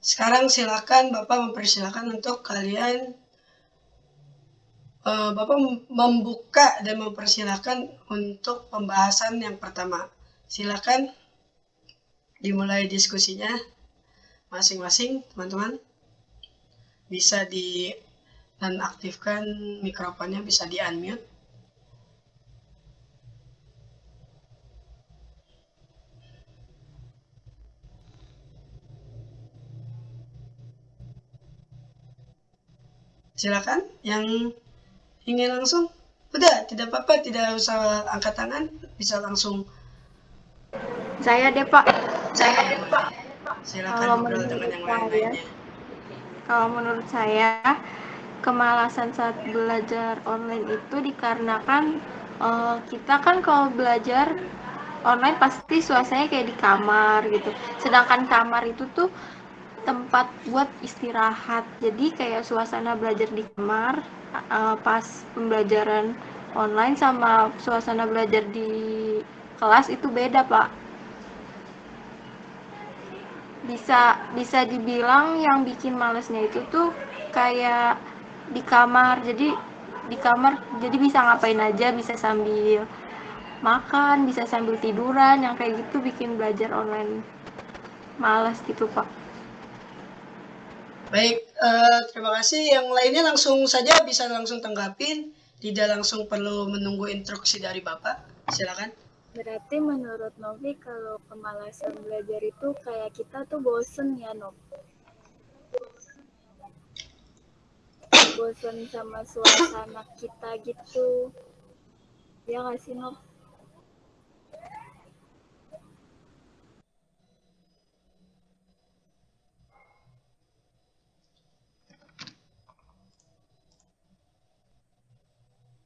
Sekarang silakan Bapak mempersilahkan untuk kalian uh, Bapak membuka dan mempersilahkan untuk pembahasan yang pertama. Silakan dimulai diskusinya masing-masing teman-teman bisa di dan aktifkan mikrofonnya bisa di unmute Silakan yang ingin langsung. Udah, tidak apa-apa, tidak usah angkat tangan, bisa langsung. Saya deh Pak. Saya deh Pak. Silakan Kalau menurut dengan yang saya, lain-lainnya. kalau menurut saya kemalasan saat belajar online itu dikarenakan eh, kita kan kalau belajar online pasti suasananya kayak di kamar gitu. Sedangkan kamar itu tuh tempat buat istirahat. Jadi kayak suasana belajar di kamar eh, pas pembelajaran online sama suasana belajar di kelas itu beda, Pak. Bisa bisa dibilang yang bikin malesnya itu tuh kayak di kamar. Jadi di kamar jadi bisa ngapain aja, bisa sambil makan, bisa sambil tiduran, yang kayak gitu bikin belajar online males gitu, Pak. Baik, eh, terima kasih. Yang lainnya langsung saja bisa langsung tanggapin, tidak langsung perlu menunggu instruksi dari Bapak. Silakan. Berarti menurut Novi kalau kemalasan belajar itu kayak kita tuh bosen ya Nov. Bosen sama suasana kita gitu. Ya nggak sih Nov?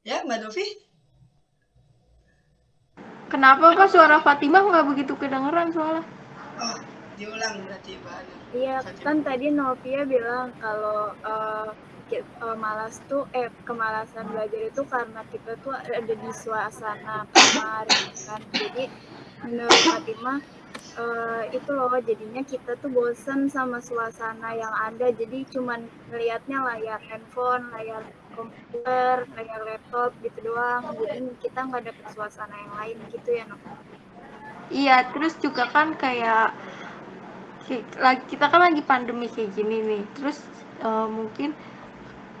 Ya, Mbak Novi. Kenapa Pak suara Fatimah nggak begitu kedengeran soalnya? Oh, diulang berarti Mbak. Iya, kan tadi Novia bilang kalau eh, eh, malas tuh eh kemalasan belajar itu karena kita tuh ada di suasana kamar kan. Jadi menurut Fatimah eh, itu loh jadinya kita tuh bosen sama suasana yang ada. Jadi cuman ngelihatnya layar handphone, layar komputer, layar laptop gitu doang. Jadi kita nggak dapet suasana yang lain gitu ya Nov. Iya, terus juga kan kayak kita kan lagi pandemi kayak gini nih. Terus eh, mungkin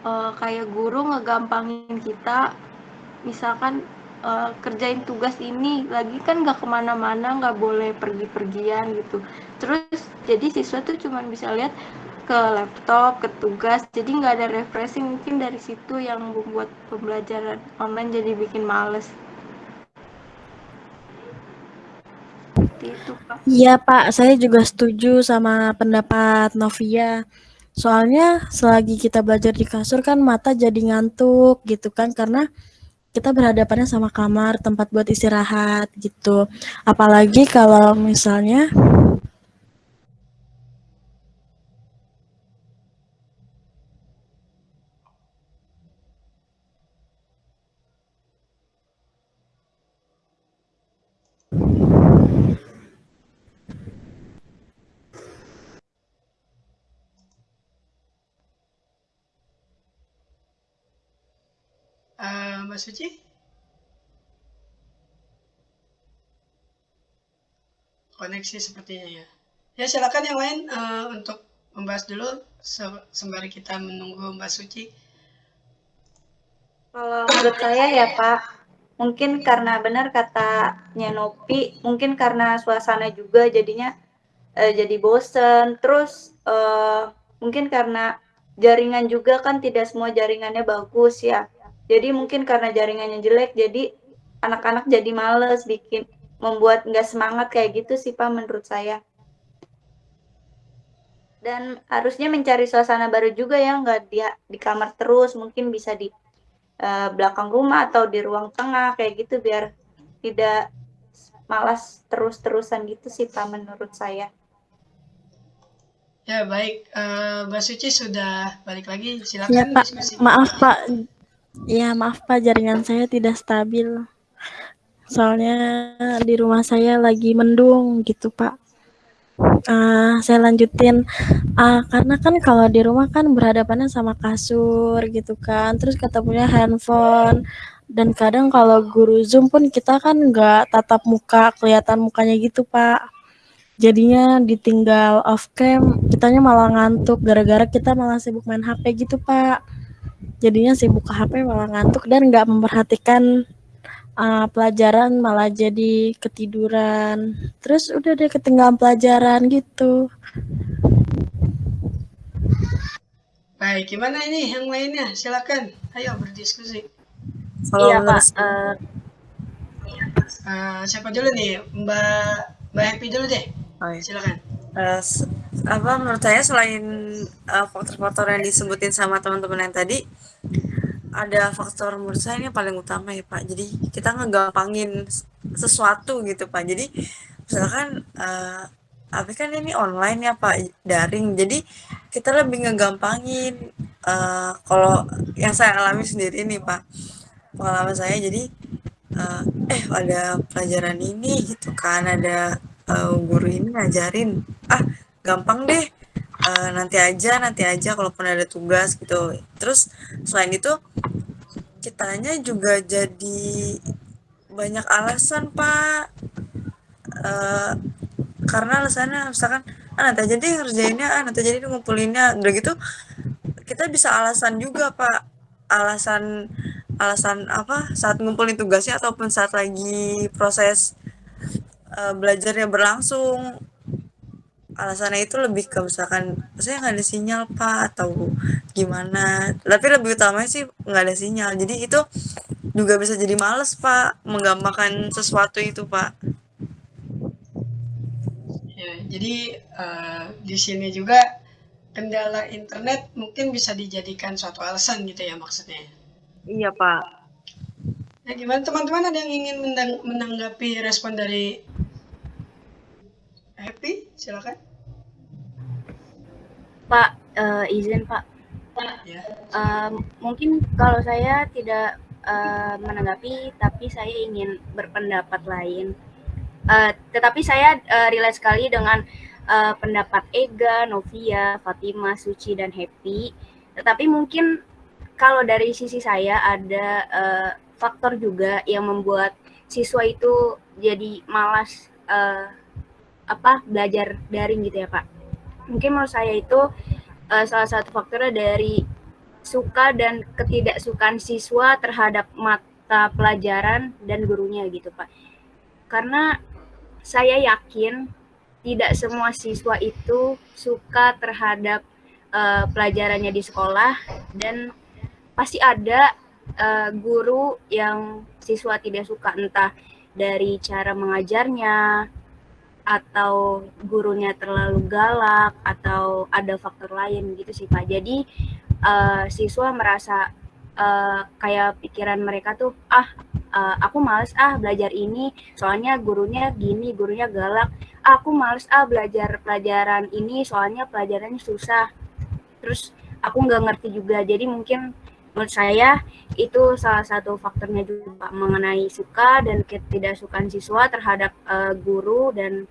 eh, kayak guru ngegampangin kita, misalkan eh, kerjain tugas ini, lagi kan nggak ke mana-mana, nggak boleh pergi-pergian gitu. Terus jadi siswa tuh cuman bisa lihat ke laptop, ke tugas, jadi nggak ada refreshing mungkin dari situ yang membuat pembelajaran online jadi bikin males. Iya Pak, saya juga setuju sama pendapat Novia. Soalnya selagi kita belajar di kasur kan mata jadi ngantuk gitu kan karena kita berhadapannya sama kamar, tempat buat istirahat gitu. Apalagi kalau misalnya Mbak Suci? Koneksi sepertinya ya. Ya silakan yang lain eh, untuk membahas dulu se- sembari kita menunggu Mbak Suci. Kalau menurut saya ya Pak, mungkin karena benar katanya Nopi, mungkin karena suasana juga jadinya eh, jadi bosen. Terus eh, mungkin karena jaringan juga kan tidak semua jaringannya bagus ya. Jadi mungkin karena jaringannya jelek, jadi anak-anak jadi males bikin membuat nggak semangat kayak gitu sih Pak menurut saya. Dan harusnya mencari suasana baru juga ya, nggak di, di kamar terus, mungkin bisa di eh, belakang rumah atau di ruang tengah kayak gitu biar tidak malas terus-terusan gitu sih Pak menurut saya. Ya baik, Eh, Mbak Suci sudah balik lagi. ya Silakan Pak, diskusi. maaf Pak, ya maaf Pak. Jaringan saya tidak stabil. Soalnya di rumah saya lagi mendung gitu Pak. Ah, saya lanjutin. Ah, karena kan kalau di rumah kan berhadapannya sama kasur gitu kan. Terus ketemunya handphone. Dan kadang kalau guru zoom pun kita kan nggak tatap muka kelihatan mukanya gitu pak. Jadinya ditinggal off cam kitanya malah ngantuk. Gara-gara kita malah sibuk main HP gitu pak jadinya sibuk ke HP malah ngantuk dan nggak memperhatikan uh, pelajaran malah jadi ketiduran terus udah deh ketinggalan pelajaran gitu Baik, gimana ini yang lainnya? Silakan, ayo berdiskusi. Kalau Iya Pak, eh, Eh, siapa dulu nih? Mbak Mbak Happy dulu deh. Oh, iya. Silakan. S- apa menurut saya selain eh, faktor-faktor yang disebutin sama teman-teman yang tadi ada faktor menurut saya ini paling utama ya Pak. Jadi kita ngegampangin sesuatu gitu Pak. Jadi misalkan eh tapi kan ini online ya Pak, daring. Jadi kita lebih ngegampangin eh kalau yang saya alami sendiri nih Pak. Pengalaman saya jadi eh, eh ada pelajaran ini gitu kan, ada eh, guru ini ngajarin. Ah, gampang deh. Eh, nanti aja, nanti aja kalaupun ada tugas gitu. Terus selain itu kitanya juga jadi banyak alasan Pak. Eh, karena alasannya misalkan ah nanti aja deh ngerjainnya, ah nanti aja deh ngumpulinnya. Udah gitu kita bisa alasan juga Pak. Alasan alasan apa saat ngumpulin tugasnya ataupun saat lagi proses eh, belajarnya berlangsung. Alasannya itu lebih ke misalkan saya nggak ada sinyal pak atau gimana. Tapi lebih utamanya sih nggak ada sinyal. Jadi itu juga bisa jadi males pak menggampangkan sesuatu itu pak. Ya, jadi eh, di sini juga kendala internet mungkin bisa dijadikan suatu alasan gitu ya maksudnya. iya pak. Ya gimana? Teman-teman ada yang ingin mendang- menanggapi respon dari Happy? Silakan. Pak, eh, izin Pak. Ya. Eh, mungkin kalau saya tidak eh, menanggapi, tapi saya ingin berpendapat lain. Eh, tetapi saya eh, relate sekali dengan eh, pendapat Ega, Novia, Fatima, Suci, dan Happy. Tetapi mungkin kalau dari sisi saya ada eh, faktor juga yang membuat siswa itu jadi malas eh, apa belajar daring gitu ya Pak. Mungkin menurut saya itu eh, salah satu faktornya dari suka dan ketidaksukaan siswa terhadap mata pelajaran dan gurunya gitu Pak. Karena saya yakin tidak semua siswa itu suka terhadap eh, pelajarannya di sekolah dan pasti ada eh, guru yang siswa tidak suka entah dari cara mengajarnya atau gurunya terlalu galak atau ada faktor lain gitu sih Pak. Jadi eh, siswa merasa eh, kayak pikiran mereka tuh ah eh, aku males ah belajar ini soalnya gurunya gini, gurunya galak. Ah, aku males ah belajar pelajaran ini soalnya pelajarannya susah. Terus aku nggak ngerti juga. Jadi mungkin menurut saya itu salah satu faktornya juga Pak, mengenai suka dan ketidaksukaan siswa terhadap eh, guru dan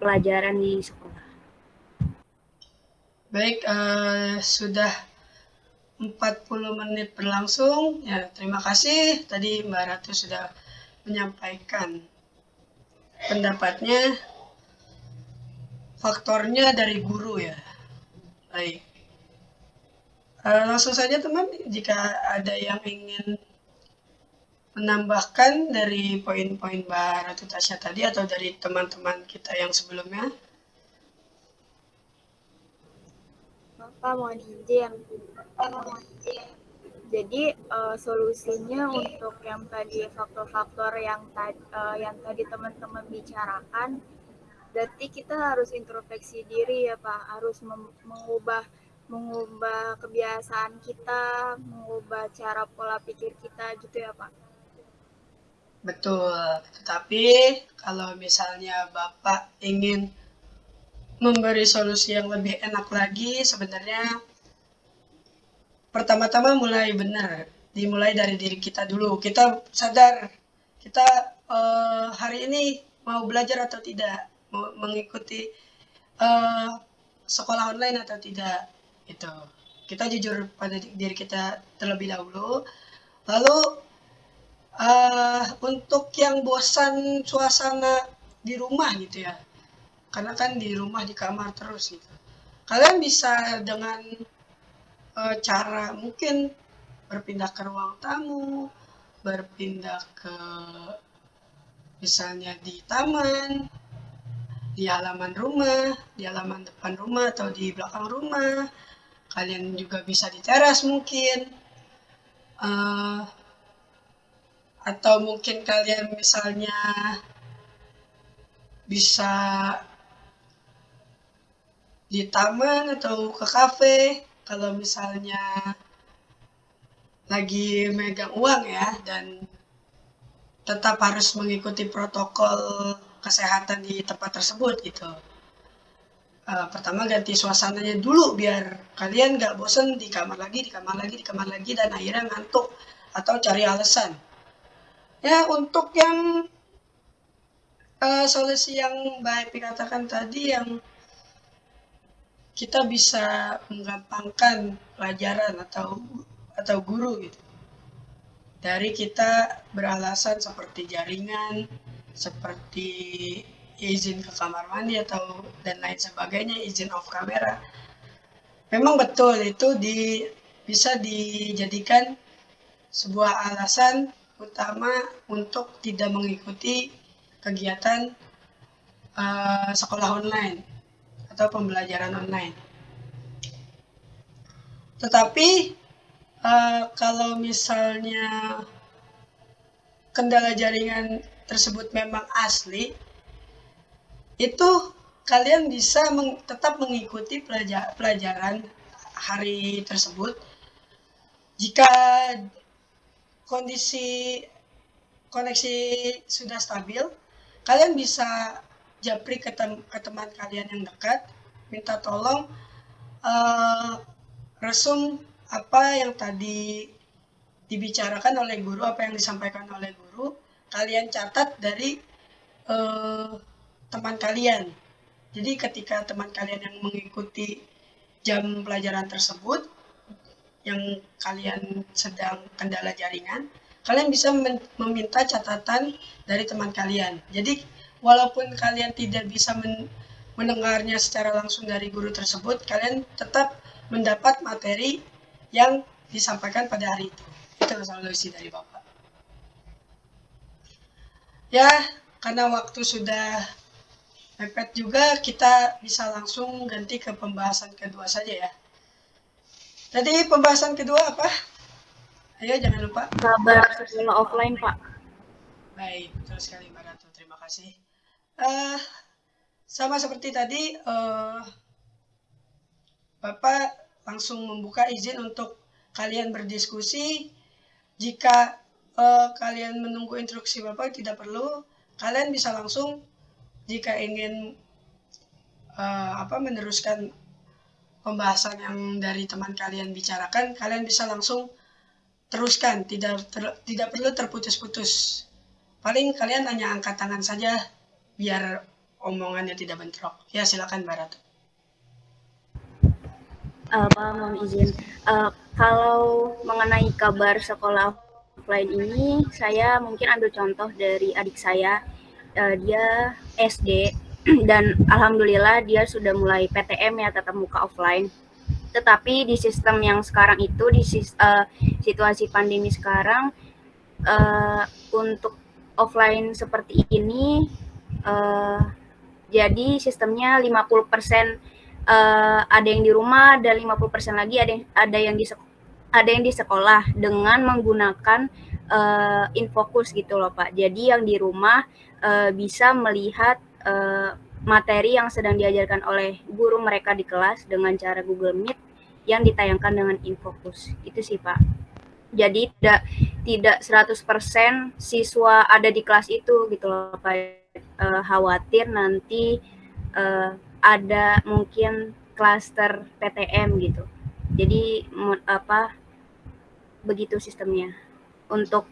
pelajaran di sekolah. Baik, eh, sudah 40 menit berlangsung. Ya, terima kasih tadi Mbak Ratu sudah menyampaikan pendapatnya. Faktornya dari guru ya. Baik. Eh, langsung saja teman, jika ada yang ingin menambahkan dari poin-poin Mbak Ratu Tasya tadi atau dari teman-teman kita yang sebelumnya. Bapak mohon izin. Jadi eh, solusinya untuk yang tadi faktor-faktor yang tadi yang tadi teman-teman bicarakan, berarti kita harus introspeksi diri ya Pak, harus mengubah mengubah kebiasaan kita, mengubah cara pola pikir kita gitu ya Pak. Betul, tetapi kalau misalnya Bapak ingin memberi solusi yang lebih enak lagi, sebenarnya pertama-tama mulai benar, dimulai dari diri kita dulu. Kita sadar, kita eh, hari ini mau belajar atau tidak, mau mengikuti eh, sekolah online atau tidak, itu. Kita jujur pada diri kita terlebih dahulu, lalu eh untuk yang bosan suasana di rumah gitu ya. Karena kan di rumah di kamar terus gitu. Kalian bisa dengan eh, cara mungkin berpindah ke ruang tamu berpindah ke misalnya di taman di halaman rumah di halaman depan rumah atau di belakang rumah. Kalian juga bisa di teras mungkin. Uh, atau mungkin kalian misalnya bisa di taman atau ke kafe kalau misalnya lagi megang uang ya dan tetap harus mengikuti protokol kesehatan di tempat tersebut gitu. Uh, pertama ganti suasananya dulu biar kalian nggak bosen di kamar lagi, di kamar lagi, di kamar lagi dan akhirnya ngantuk atau cari alasan. Ya untuk yang uh, solusi yang baik dikatakan tadi yang kita bisa menggampangkan pelajaran atau atau guru gitu. Dari kita beralasan seperti jaringan, seperti izin ke kamar mandi atau dan lain sebagainya, izin off kamera. Memang betul itu di bisa dijadikan sebuah alasan utama untuk tidak mengikuti kegiatan uh, sekolah online atau pembelajaran online. Tetapi uh, kalau misalnya kendala jaringan tersebut memang asli, itu kalian bisa meng, tetap mengikuti pelajar, pelajaran hari tersebut jika kondisi koneksi sudah stabil, kalian bisa japri ke, tem ke teman kalian yang dekat, minta tolong uh, resum apa yang tadi dibicarakan oleh guru, apa yang disampaikan oleh guru, kalian catat dari uh, teman kalian. Jadi ketika teman kalian yang mengikuti jam pelajaran tersebut, yang kalian sedang kendala jaringan, kalian bisa meminta catatan dari teman kalian. Jadi walaupun kalian tidak bisa men mendengarnya secara langsung dari guru tersebut, kalian tetap mendapat materi yang disampaikan pada hari itu. Itu solusi dari Bapak. Ya, karena waktu sudah mepet juga, kita bisa langsung ganti ke pembahasan kedua saja ya. Jadi pembahasan kedua apa? Ayo jangan lupa. Kabar sekolah offline, Pak. Baik, betul sekali Mbak Ratu. Terima kasih uh, sama seperti tadi, uh, Bapak langsung membuka izin untuk kalian berdiskusi. Jika uh, kalian menunggu instruksi Bapak tidak perlu, kalian bisa langsung jika ingin uh, apa meneruskan pembahasan yang dari teman kalian bicarakan, kalian bisa langsung teruskan, tidak ter, tidak perlu terputus-putus. Paling kalian hanya angkat tangan saja biar omongannya tidak bentrok. Ya silakan Mbak Ratu. Uh, Pak, mohon izin. Uh, kalau mengenai kabar sekolah offline ini, saya mungkin ambil contoh dari adik saya. Uh, dia SD dan alhamdulillah dia sudah mulai PTM ya tetap muka offline. Tetapi di sistem yang sekarang itu di uh, situasi pandemi sekarang uh, untuk offline seperti ini uh, jadi sistemnya 50% uh, ada yang di rumah dan 50% lagi ada yang ada yang di ada yang di sekolah dengan menggunakan uh, infokus gitu loh Pak. Jadi yang di rumah uh, bisa melihat uh, materi yang sedang diajarkan oleh guru mereka di kelas dengan cara Google Meet yang ditayangkan dengan infokus. Itu sih Pak. Jadi tidak tidak 100% siswa ada di kelas itu gitu loh Pak uh, khawatir nanti uh, ada mungkin klaster PTM gitu. Jadi apa begitu sistemnya untuk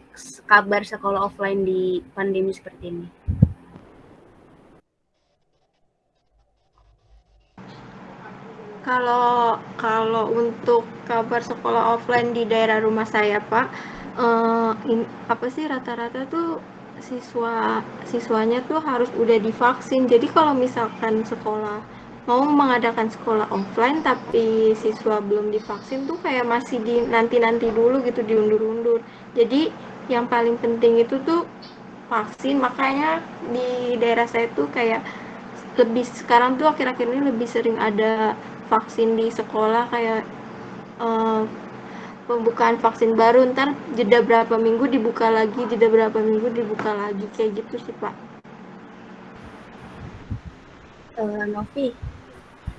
kabar sekolah offline di pandemi seperti ini. Kalau kalau untuk kabar sekolah offline di daerah rumah saya, Pak, uh, in, apa sih rata-rata tuh siswa siswanya tuh harus udah divaksin. Jadi kalau misalkan sekolah mau mengadakan sekolah offline tapi siswa belum divaksin tuh kayak masih di nanti-nanti dulu gitu diundur-undur. Jadi yang paling penting itu tuh vaksin. Makanya di daerah saya tuh kayak lebih sekarang tuh akhir-akhir ini lebih sering ada vaksin di sekolah kayak uh, pembukaan vaksin baru ntar jeda berapa minggu dibuka lagi jeda berapa minggu dibuka lagi kayak gitu sih pak. Uh, Novi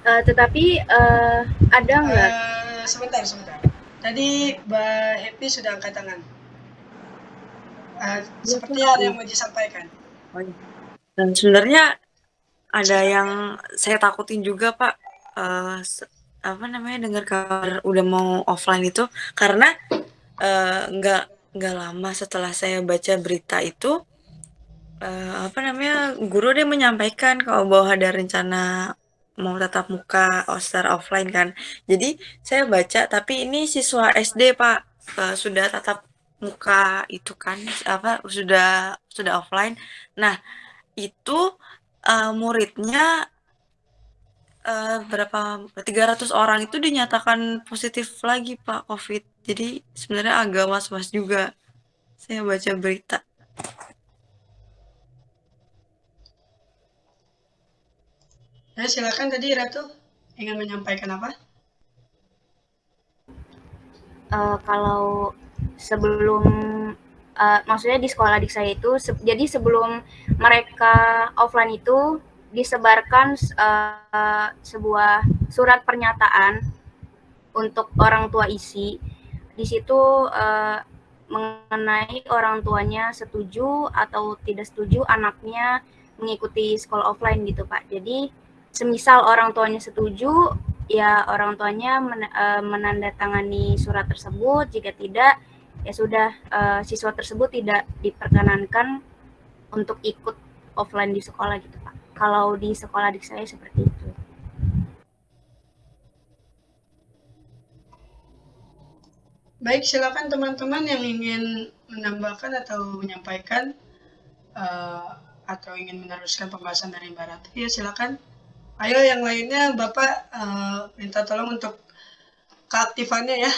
uh, tetapi uh, ada nggak? Uh, sebentar sebentar. Tadi Mbak Happy sudah angkat tangan. Uh, seperti ada yang mau disampaikan. Oh, iya. dan sebenarnya ada yang saya takutin juga pak uh, apa namanya dengar kabar udah mau offline itu karena nggak uh, nggak lama setelah saya baca berita itu uh, apa namanya guru dia menyampaikan kalau bahwa ada rencana mau tatap muka secara offline kan. Jadi saya baca tapi ini siswa SD pak. Uh, sudah tatap muka itu kan apa sudah sudah offline. Nah itu uh, muridnya uh, berapa 300 orang itu dinyatakan positif lagi Pak COVID. Jadi sebenarnya agak was-was juga. Saya baca berita. Ya, silakan tadi Ratu ingin menyampaikan apa? Uh, kalau sebelum uh, maksudnya di sekolah adik saya itu se jadi sebelum mereka offline itu disebarkan uh, sebuah surat pernyataan untuk orang tua isi. Di situ uh, mengenai orang tuanya setuju atau tidak setuju anaknya mengikuti sekolah offline gitu Pak. Jadi semisal orang tuanya setuju, ya orang tuanya men, uh, menandatangani surat tersebut. Jika tidak, ya sudah uh, siswa tersebut tidak diperkenankan untuk ikut offline di sekolah gitu kalau di sekolah adik saya seperti itu. Baik, silakan teman-teman yang ingin menambahkan atau menyampaikan uh, atau ingin meneruskan pembahasan dari Mbak Ratu, ya silakan. Ayo yang lainnya Bapak uh, minta tolong untuk keaktifannya ya.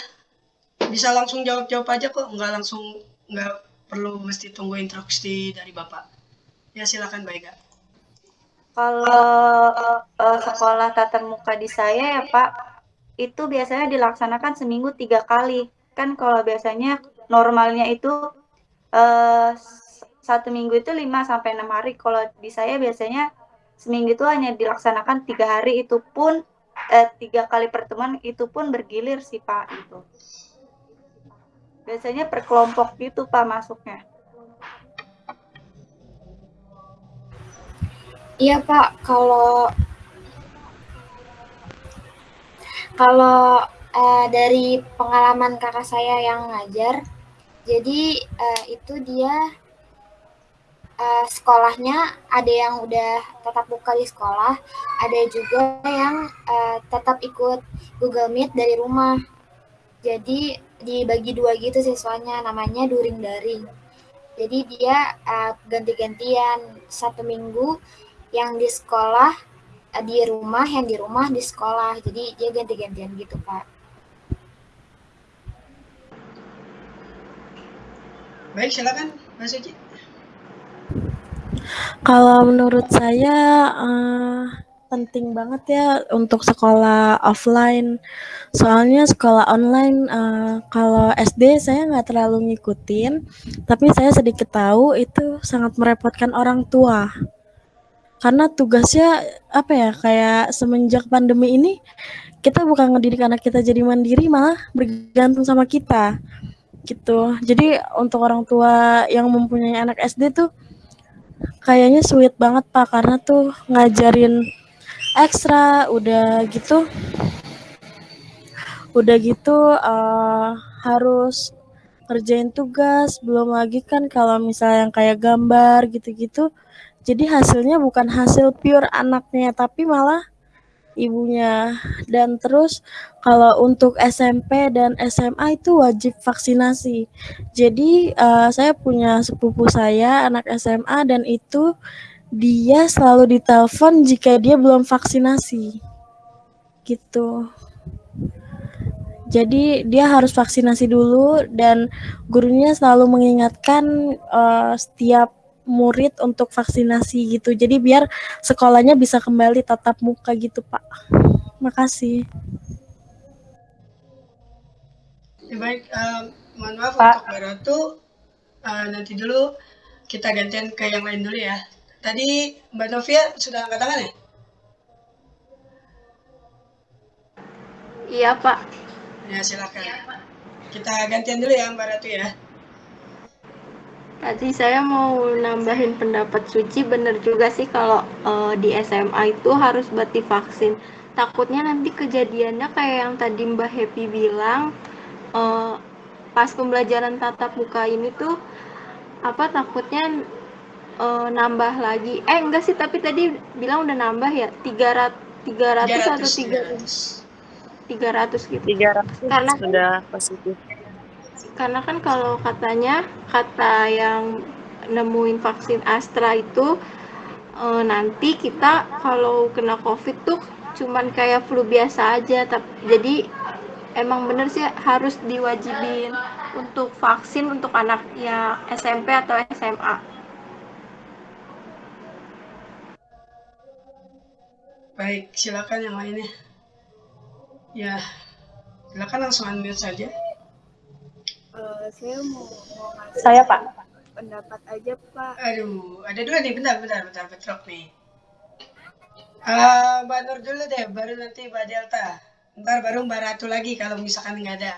Bisa langsung jawab-jawab aja kok, nggak langsung nggak perlu mesti tunggu instruksi dari Bapak. Ya silakan Mbak. Kalau uh, sekolah tatap muka di saya ya Pak, itu biasanya dilaksanakan seminggu tiga kali. Kan kalau biasanya normalnya itu uh, satu minggu itu 5 sampai enam hari. Kalau di saya biasanya seminggu itu hanya dilaksanakan tiga hari itu pun eh, tiga kali pertemuan itu pun bergilir sih Pak itu. Biasanya per kelompok gitu Pak masuknya. Iya Pak, kalau kalau uh, dari pengalaman kakak saya yang ngajar, jadi uh, itu dia uh, sekolahnya ada yang udah tetap buka di sekolah, ada juga yang uh, tetap ikut Google Meet dari rumah. Jadi dibagi dua gitu siswanya, namanya during daring. Jadi dia uh, ganti-gantian satu minggu yang di sekolah eh, di rumah, yang di rumah di sekolah. Jadi dia ganti-gantian gitu, Pak. Baik, silakan, Mbak Suci. Kalau menurut saya uh, penting banget ya untuk sekolah offline. Soalnya sekolah online uh, kalau SD saya nggak terlalu ngikutin, tapi saya sedikit tahu itu sangat merepotkan orang tua karena tugasnya apa ya kayak semenjak pandemi ini kita bukan ngedidik anak kita jadi mandiri malah bergantung sama kita gitu. Jadi untuk orang tua yang mempunyai anak SD tuh kayaknya sweet banget pak. Karena tuh ngajarin ekstra udah gitu udah gitu uh, harus kerjain tugas. Belum lagi kan kalau misalnya yang kayak gambar gitu-gitu jadi hasilnya bukan hasil pure anaknya, tapi malah ibunya. Dan terus kalau untuk SMP dan SMA itu wajib vaksinasi. Jadi uh, saya punya sepupu saya anak SMA dan itu dia selalu ditelepon jika dia belum vaksinasi. Gitu. Jadi dia harus vaksinasi dulu dan gurunya selalu mengingatkan uh, setiap murid untuk vaksinasi gitu. Jadi biar sekolahnya bisa kembali tatap muka gitu, Pak. Makasih. Ya, baik, um, mohon maaf Pak. untuk Mbak Ratu. Uh, nanti dulu kita gantian ke yang lain dulu ya. Tadi Mbak Novia sudah angkat tangan ya? Iya, Pak. Ya, silakan. Kita gantian dulu ya Mbak Ratu ya. Tadi saya mau nambahin pendapat Suci, bener juga sih kalau eh, di SMA itu harus buat divaksin. Takutnya nanti kejadiannya kayak yang tadi Mbak Happy bilang, eh, pas pembelajaran tatap muka ini tuh apa takutnya eh, nambah lagi. Eh enggak sih, tapi tadi bilang udah nambah ya 300 300 atau 300 300 gitu. 300 Karena sudah positif. Karena kan kalau katanya kata yang nemuin vaksin Astra itu eh, nanti kita kalau kena COVID tuh cuman kayak flu biasa aja tapi jadi emang bener sih harus diwajibin untuk vaksin untuk anak ya SMP atau SMA. Baik, silakan yang lainnya. Ya, silakan langsung unmute saja. Eh, saya mau mau ngasih Saya, Pak. pendapat aja Pak. Aduh, ada dua nih, bentar, bentar, bentar, bentrok nih. Ah, Mbak Nur dulu deh, baru nanti Mbak Delta. Ntar baru Mbak Ratu lagi kalau misalkan nggak ada.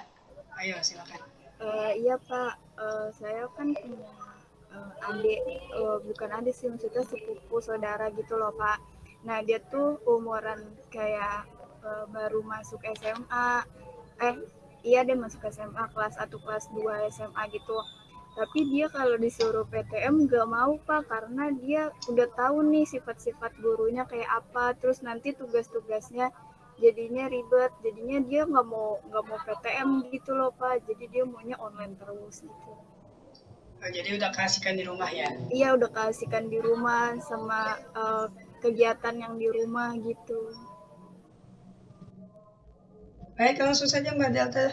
Ayo, silakan. Eh, iya Pak, Eh, saya kan punya eh, adik, eh, bukan adik sih maksudnya sepupu saudara gitu loh Pak. Nah dia tuh umuran kayak eh, baru masuk SMA, eh iya dia masuk SMA kelas 1 kelas 2 SMA gitu. Tapi dia kalau disuruh PTM gak mau Pak karena dia udah tahu nih sifat-sifat gurunya kayak apa, terus nanti tugas-tugasnya jadinya ribet. Jadinya dia nggak mau nggak mau PTM gitu loh pak. Jadi dia maunya online terus gitu. Oh, jadi udah kasihkan di rumah ya. iya udah kasihkan di rumah sama eh, kegiatan yang di rumah gitu Baik, langsung saja Mbak Delta.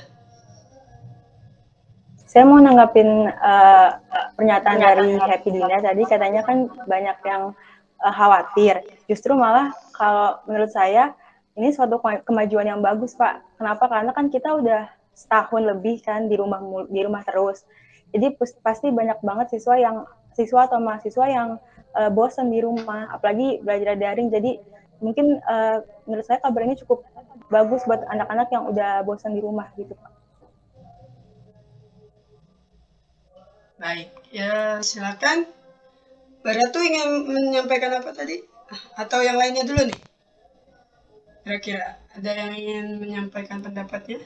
Saya mau nanggapin eh, pernyataan dari Happy Dina tadi katanya kan banyak yang eh, khawatir. Justru malah kalau menurut saya ini suatu kema- kemajuan yang bagus Pak. Kenapa? Karena kan kita udah setahun lebih kan di rumah di rumah terus. Jadi pasti banyak banget siswa yang siswa atau mahasiswa yang eh, bosan di rumah, apalagi belajar daring. Jadi mungkin eh, menurut saya kabar ini cukup bagus buat anak-anak yang udah bosan di rumah gitu Pak. Baik, ya silakan. Mbak Ratu ingin menyampaikan apa tadi? Atau yang lainnya dulu nih? Kira-kira ada yang ingin menyampaikan pendapatnya?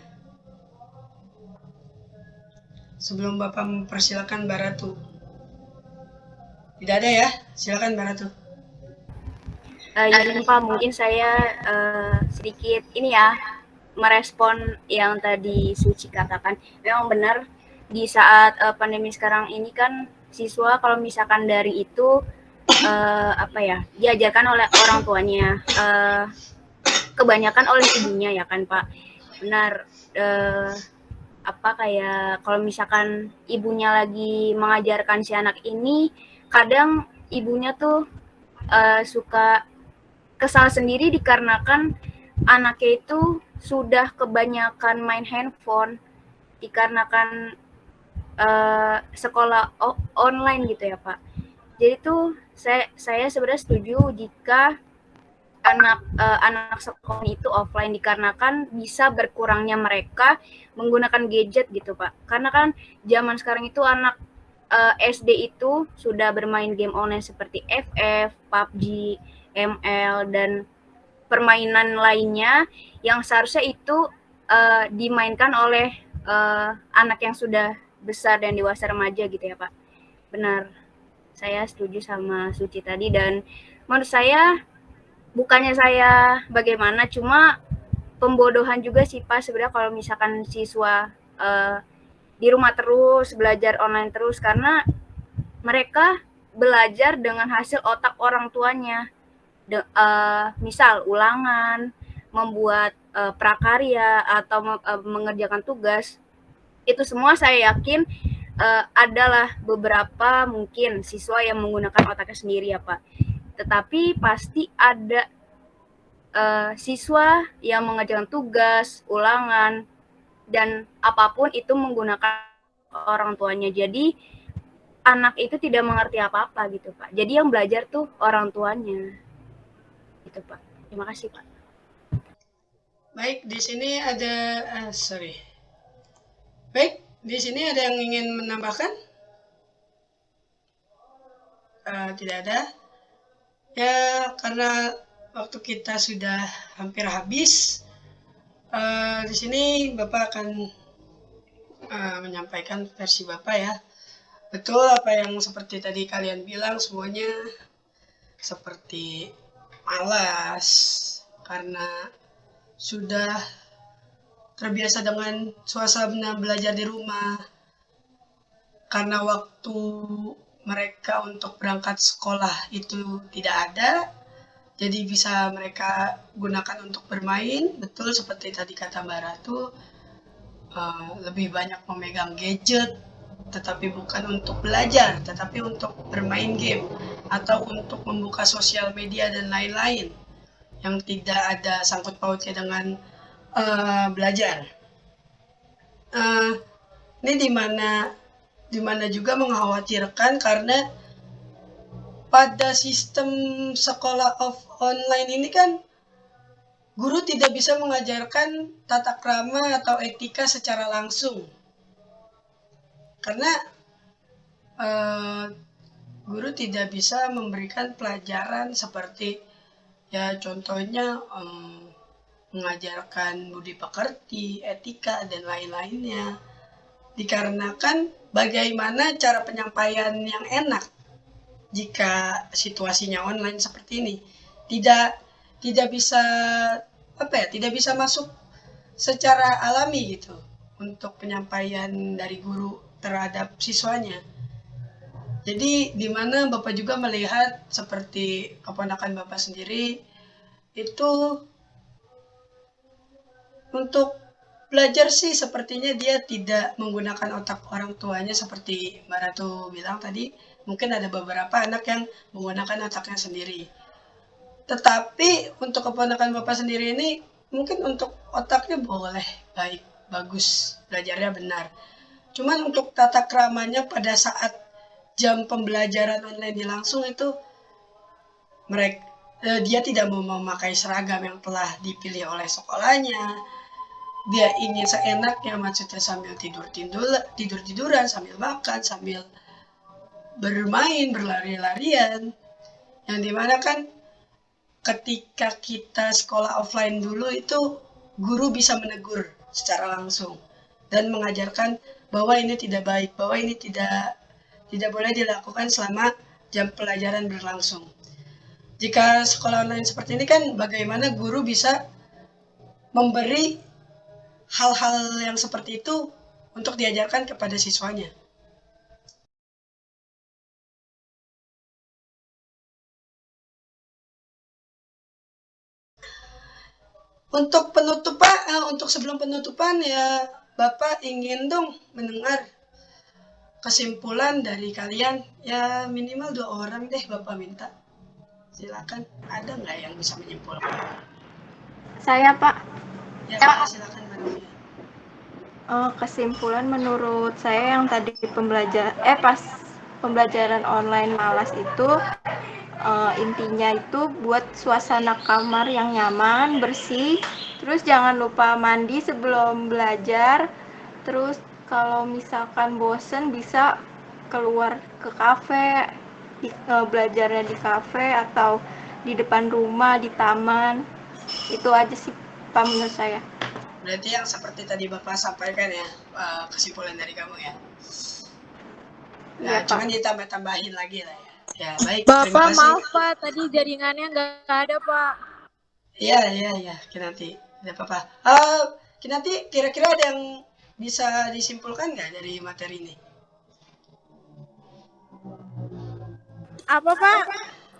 Sebelum Bapak mempersilakan Mbak Ratu. Tidak ada ya? Silakan Mbak Ratu. Eh, Pak, mungkin saya eh, sedikit ini ya merespon yang tadi Suci katakan. Memang benar di saat eh, pandemi sekarang ini kan siswa kalau misalkan dari itu eh, apa ya diajarkan oleh orang tuanya, eh, kebanyakan oleh ibunya ya kan Pak. Benar. eh, apa kayak kalau misalkan ibunya lagi mengajarkan si anak ini, kadang ibunya tuh eh, suka kesal sendiri dikarenakan anaknya itu sudah kebanyakan main handphone dikarenakan eh, sekolah online gitu ya Pak. Jadi tuh saya saya sebenarnya setuju jika anak eh, anak sekolah itu offline dikarenakan bisa berkurangnya mereka menggunakan gadget gitu Pak. Karena kan zaman sekarang itu anak eh, SD itu sudah bermain game online seperti FF, PUBG, ML dan permainan lainnya yang seharusnya itu eh, dimainkan oleh eh, anak yang sudah besar dan dewasa remaja gitu ya Pak. Benar. Saya setuju sama Suci tadi dan menurut saya bukannya saya bagaimana cuma pembodohan juga sih Pak sebenarnya kalau misalkan siswa eh, di rumah terus belajar online terus karena mereka belajar dengan hasil otak orang tuanya. De- eh, misal ulangan, membuat eh, prakarya atau eh, mengerjakan tugas. Itu semua saya yakin eh, adalah beberapa mungkin siswa yang menggunakan otaknya sendiri ya, Pak. Tetapi pasti ada eh, siswa yang mengerjakan tugas, ulangan dan apa pun itu menggunakan orang tuanya. Jadi anak itu tidak mengerti apa-apa gitu Pak. Jadi yang belajar tuh orang tuanya. Gitu Pak. Terima kasih Pak. Baik, di sini ada uh, sorry. Baik, di sini ada yang ingin menambahkan? Uh, tidak ada. Ya, karena waktu kita sudah hampir habis, uh, di sini Bapak akan uh, menyampaikan versi Bapak ya. Betul apa yang seperti tadi kalian bilang semuanya seperti malas karena sudah terbiasa dengan suasana belajar di rumah. Karena waktu mereka untuk berangkat sekolah itu tidak ada jadi bisa mereka gunakan untuk bermain. Betul seperti tadi kata Mbak Ratu uh, lebih banyak memegang gadget tetapi bukan untuk belajar tetapi untuk bermain game atau untuk membuka sosial media dan lain-lain yang tidak ada sangkut pautnya dengan uh, belajar. Uh, ini di mana di mana juga mengkhawatirkan karena pada sistem sekolah off online ini kan guru tidak bisa mengajarkan tata krama atau etika secara langsung karena uh, guru tidak bisa memberikan pelajaran seperti ya contohnya um, mengajarkan budi pekerti, etika, dan lain-lainnya. Dikarenakan bagaimana cara penyampaian yang enak jika situasinya online seperti ini. Tidak tidak bisa apa ya, tidak bisa masuk secara alami gitu untuk penyampaian dari guru terhadap siswanya. Jadi di mana Bapak juga melihat seperti keponakan Bapak sendiri itu untuk belajar sih sepertinya dia tidak menggunakan otak orang tuanya seperti Mbak Ratu bilang tadi. Mungkin ada beberapa anak yang menggunakan otaknya sendiri. Tetapi untuk keponakan Bapak sendiri ini mungkin untuk otaknya boleh baik, bagus, belajarnya benar. Cuman untuk tata keramanya pada saat jam pembelajaran online langsung itu mereka eh, dia tidak mau memakai seragam yang telah dipilih oleh sekolahnya. Dia ingin seenaknya maksudnya sambil tidur tidur tidur tiduran sambil makan sambil bermain berlari-larian. Yang di mana kan ketika kita sekolah offline dulu itu guru bisa menegur secara langsung dan mengajarkan bahwa ini tidak baik bahwa ini tidak tidak boleh dilakukan selama jam pelajaran berlangsung jika sekolah online seperti ini kan bagaimana guru bisa memberi hal-hal yang seperti itu untuk diajarkan kepada siswanya. Untuk penutupan, uh, untuk sebelum penutupan ya Bapak ingin dong mendengar kesimpulan dari kalian ya minimal dua orang deh Bapak minta. Silakan, ada nggak yang bisa menyimpulkan? Saya Pak. Ya Pak, silakan uh, kesimpulan menurut saya yang tadi pembelajar eh pas pembelajaran online malas itu uh, intinya itu buat suasana kamar yang nyaman bersih terus jangan lupa mandi sebelum belajar terus kalau misalkan bosen bisa keluar ke kafe di, uh, belajarnya di kafe atau di depan rumah di taman itu aja sih pak menurut saya Berarti yang seperti tadi Bapak sampaikan ya, eh, kesimpulan dari kamu ya. Nah, ya, cuman ditambah-tambahin lagi lah ya. Ya, baik. Bapak, maaf Pak, tadi jaringannya nggak ada Pak. Iya, iya, iya, Kinanti. Tidak apa-apa. Uh, Kinanti, kira-kira ada yang bisa disimpulkan nggak dari materi ini? Apa Pak?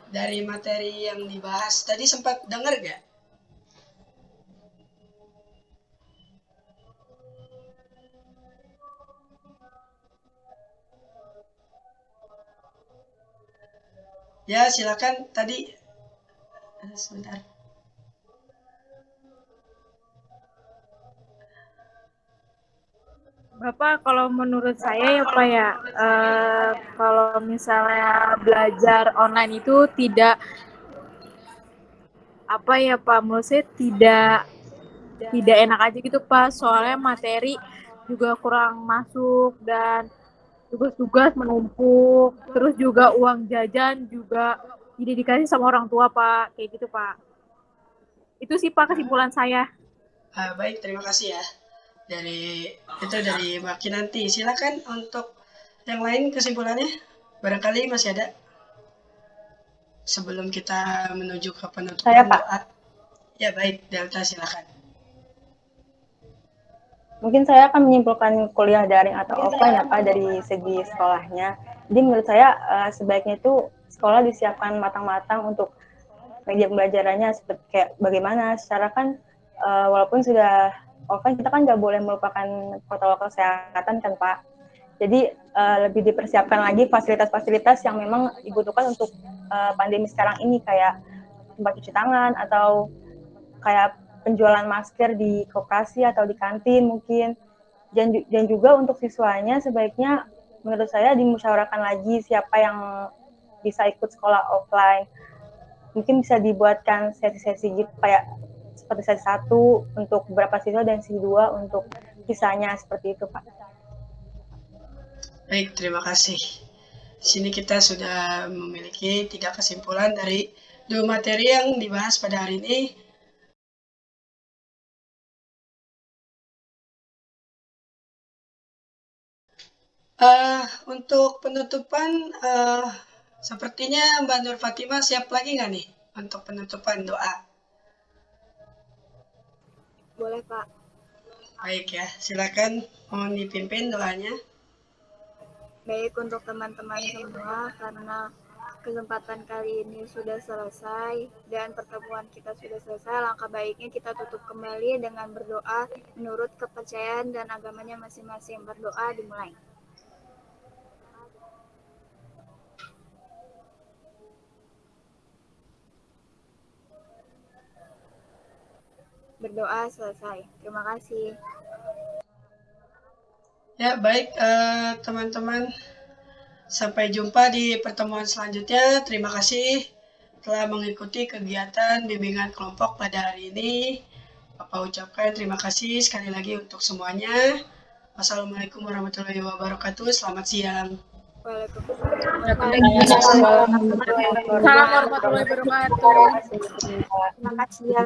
Dari materi yang dibahas, tadi sempat dengar nggak? Ya, silakan tadi eh, sebentar. Bapak, kalau menurut saya ya Pak ya, eh, kalau misalnya belajar online itu tidak apa ya Pak, menurut saya tidak tidak enak aja gitu Pak, soalnya materi juga kurang masuk dan tugas-tugas menumpuk, terus juga uang jajan juga tidak dikasih sama orang tua Pak, kayak gitu Pak. Itu sih Pak kesimpulan saya. Ah, baik, terima kasih ya. Dari itu dari Maki nanti. Silakan untuk yang lain kesimpulannya. Barangkali masih ada. Sebelum kita menuju ke penutupan Saya, Pak. doa. Ya baik, Delta silakan. Mungkin saya akan menyimpulkan kuliah daring atau offline ya Pak dari segi sekolahnya. Jadi menurut saya eh, sebaiknya itu sekolah disiapkan matang-matang untuk media pembelajarannya seperti kayak bagaimana secara kan eh, walaupun sudah offline kita kan nggak boleh melupakan protokol kesehatan kan Pak. Jadi eh, lebih dipersiapkan lagi fasilitas-fasilitas yang memang dibutuhkan untuk eh, pandemi sekarang ini kayak tempat cuci tangan atau kayak penjualan masker di koperasi atau di kantin mungkin dan, dan juga untuk siswanya sebaiknya menurut saya dimusyawarahkan lagi siapa yang bisa ikut sekolah offline mungkin bisa dibuatkan sesi-sesi gitu kayak seperti sesi satu untuk beberapa siswa dan sesi dua untuk sisanya seperti itu pak Baik, terima kasih. Di sini kita sudah memiliki tiga kesimpulan dari dua materi yang dibahas pada hari ini. Eh, untuk penutupan, eh, sepertinya Mbak Nur Fatimah siap lagi nggak nih untuk penutupan doa? Boleh, Pak. Baik ya, silakan mohon dipimpin doanya. Baik untuk teman-teman semua, karena kesempatan kali ini sudah selesai dan pertemuan kita sudah selesai, langkah baiknya kita tutup kembali dengan berdoa menurut kepercayaan dan agamanya masing-masing. Berdoa dimulai. Berdoa selesai. Terima kasih. Ya, baik eh, teman-teman. Sampai jumpa di pertemuan selanjutnya. Terima kasih telah mengikuti kegiatan bimbingan kelompok pada hari ini. Bapak ucapkan terima kasih sekali lagi untuk semuanya. Wassalamualaikum warahmatullahi wabarakatuh. Selamat siang. Waalaikumsalam. Salam warahmatullahi wabarakatuh. Terima kasih ya.